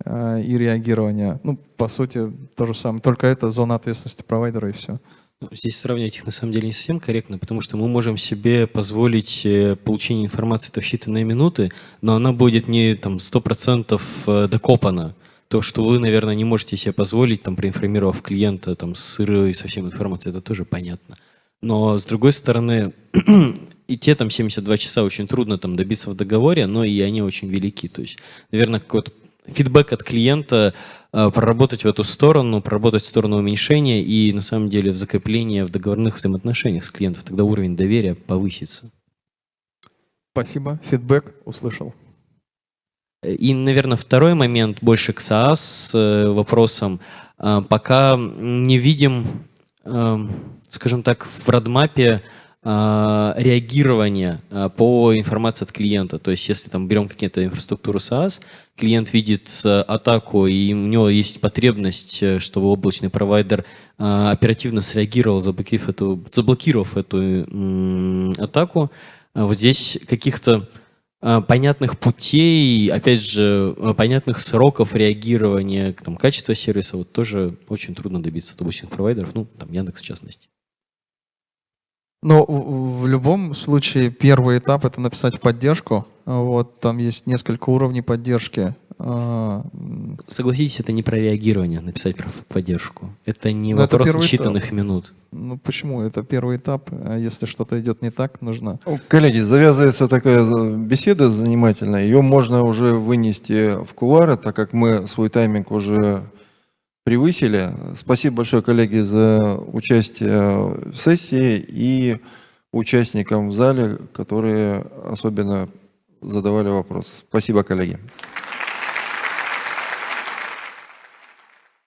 э, и реагирование. Ну, по сути, то же самое. Только это зона ответственности провайдера и все. Ну, Здесь сравнивать их на самом деле не совсем корректно, потому что мы можем себе позволить э, получение информации в считанные минуты, но она будет не там 100% э, докопана. То, что вы, наверное, не можете себе позволить, там, проинформировав клиента там, с сырой совсем информацией, это тоже понятно. Но, с другой стороны, и те там 72 часа очень трудно там добиться в договоре, но и они очень велики. То есть, наверное, какой-то фидбэк от клиента, э, проработать в эту сторону, проработать в сторону уменьшения и на самом деле в закрепление в договорных взаимоотношениях с клиентом, тогда уровень доверия повысится. Спасибо. Фидбэк услышал. И, наверное, второй момент больше к SaaS э, вопросам. А, Пока не видим, эм, скажем так, в родмапе а, реагирования а, по информации от клиента. То есть, если там берем какие-то инфраструктуру SaaS, клиент видит э, атаку, и у него есть потребность, э, чтобы облачный провайдер оперативно среагировал, заблокировав эту, заблокировав эту атаку. Вот здесь каких-то понятных путей, опять же, а, понятных сроков реагирования, там, качества сервиса, вот тоже очень трудно добиться от обычных провайдеров, ну, там, Яндекс в частности. Но в любом случае первый этап это написать поддержку. Вот, там есть несколько уровней поддержки. А, Согласитесь, это не про реагирование, написать про поддержку. Это не Ну, это вопрос этап. считанных минут. Ну почему? Это первый этап. А если что-то идет не так, нужно. Ну, Коллеги, завязывается такая за- беседа занимательная. Ее можно уже вынести в кулары, так как мы свой тайминг уже превысили. Спасибо большое, коллеги, за участие в сессии и участникам в зале, которые особенно задавали вопросы. Спасибо, коллеги.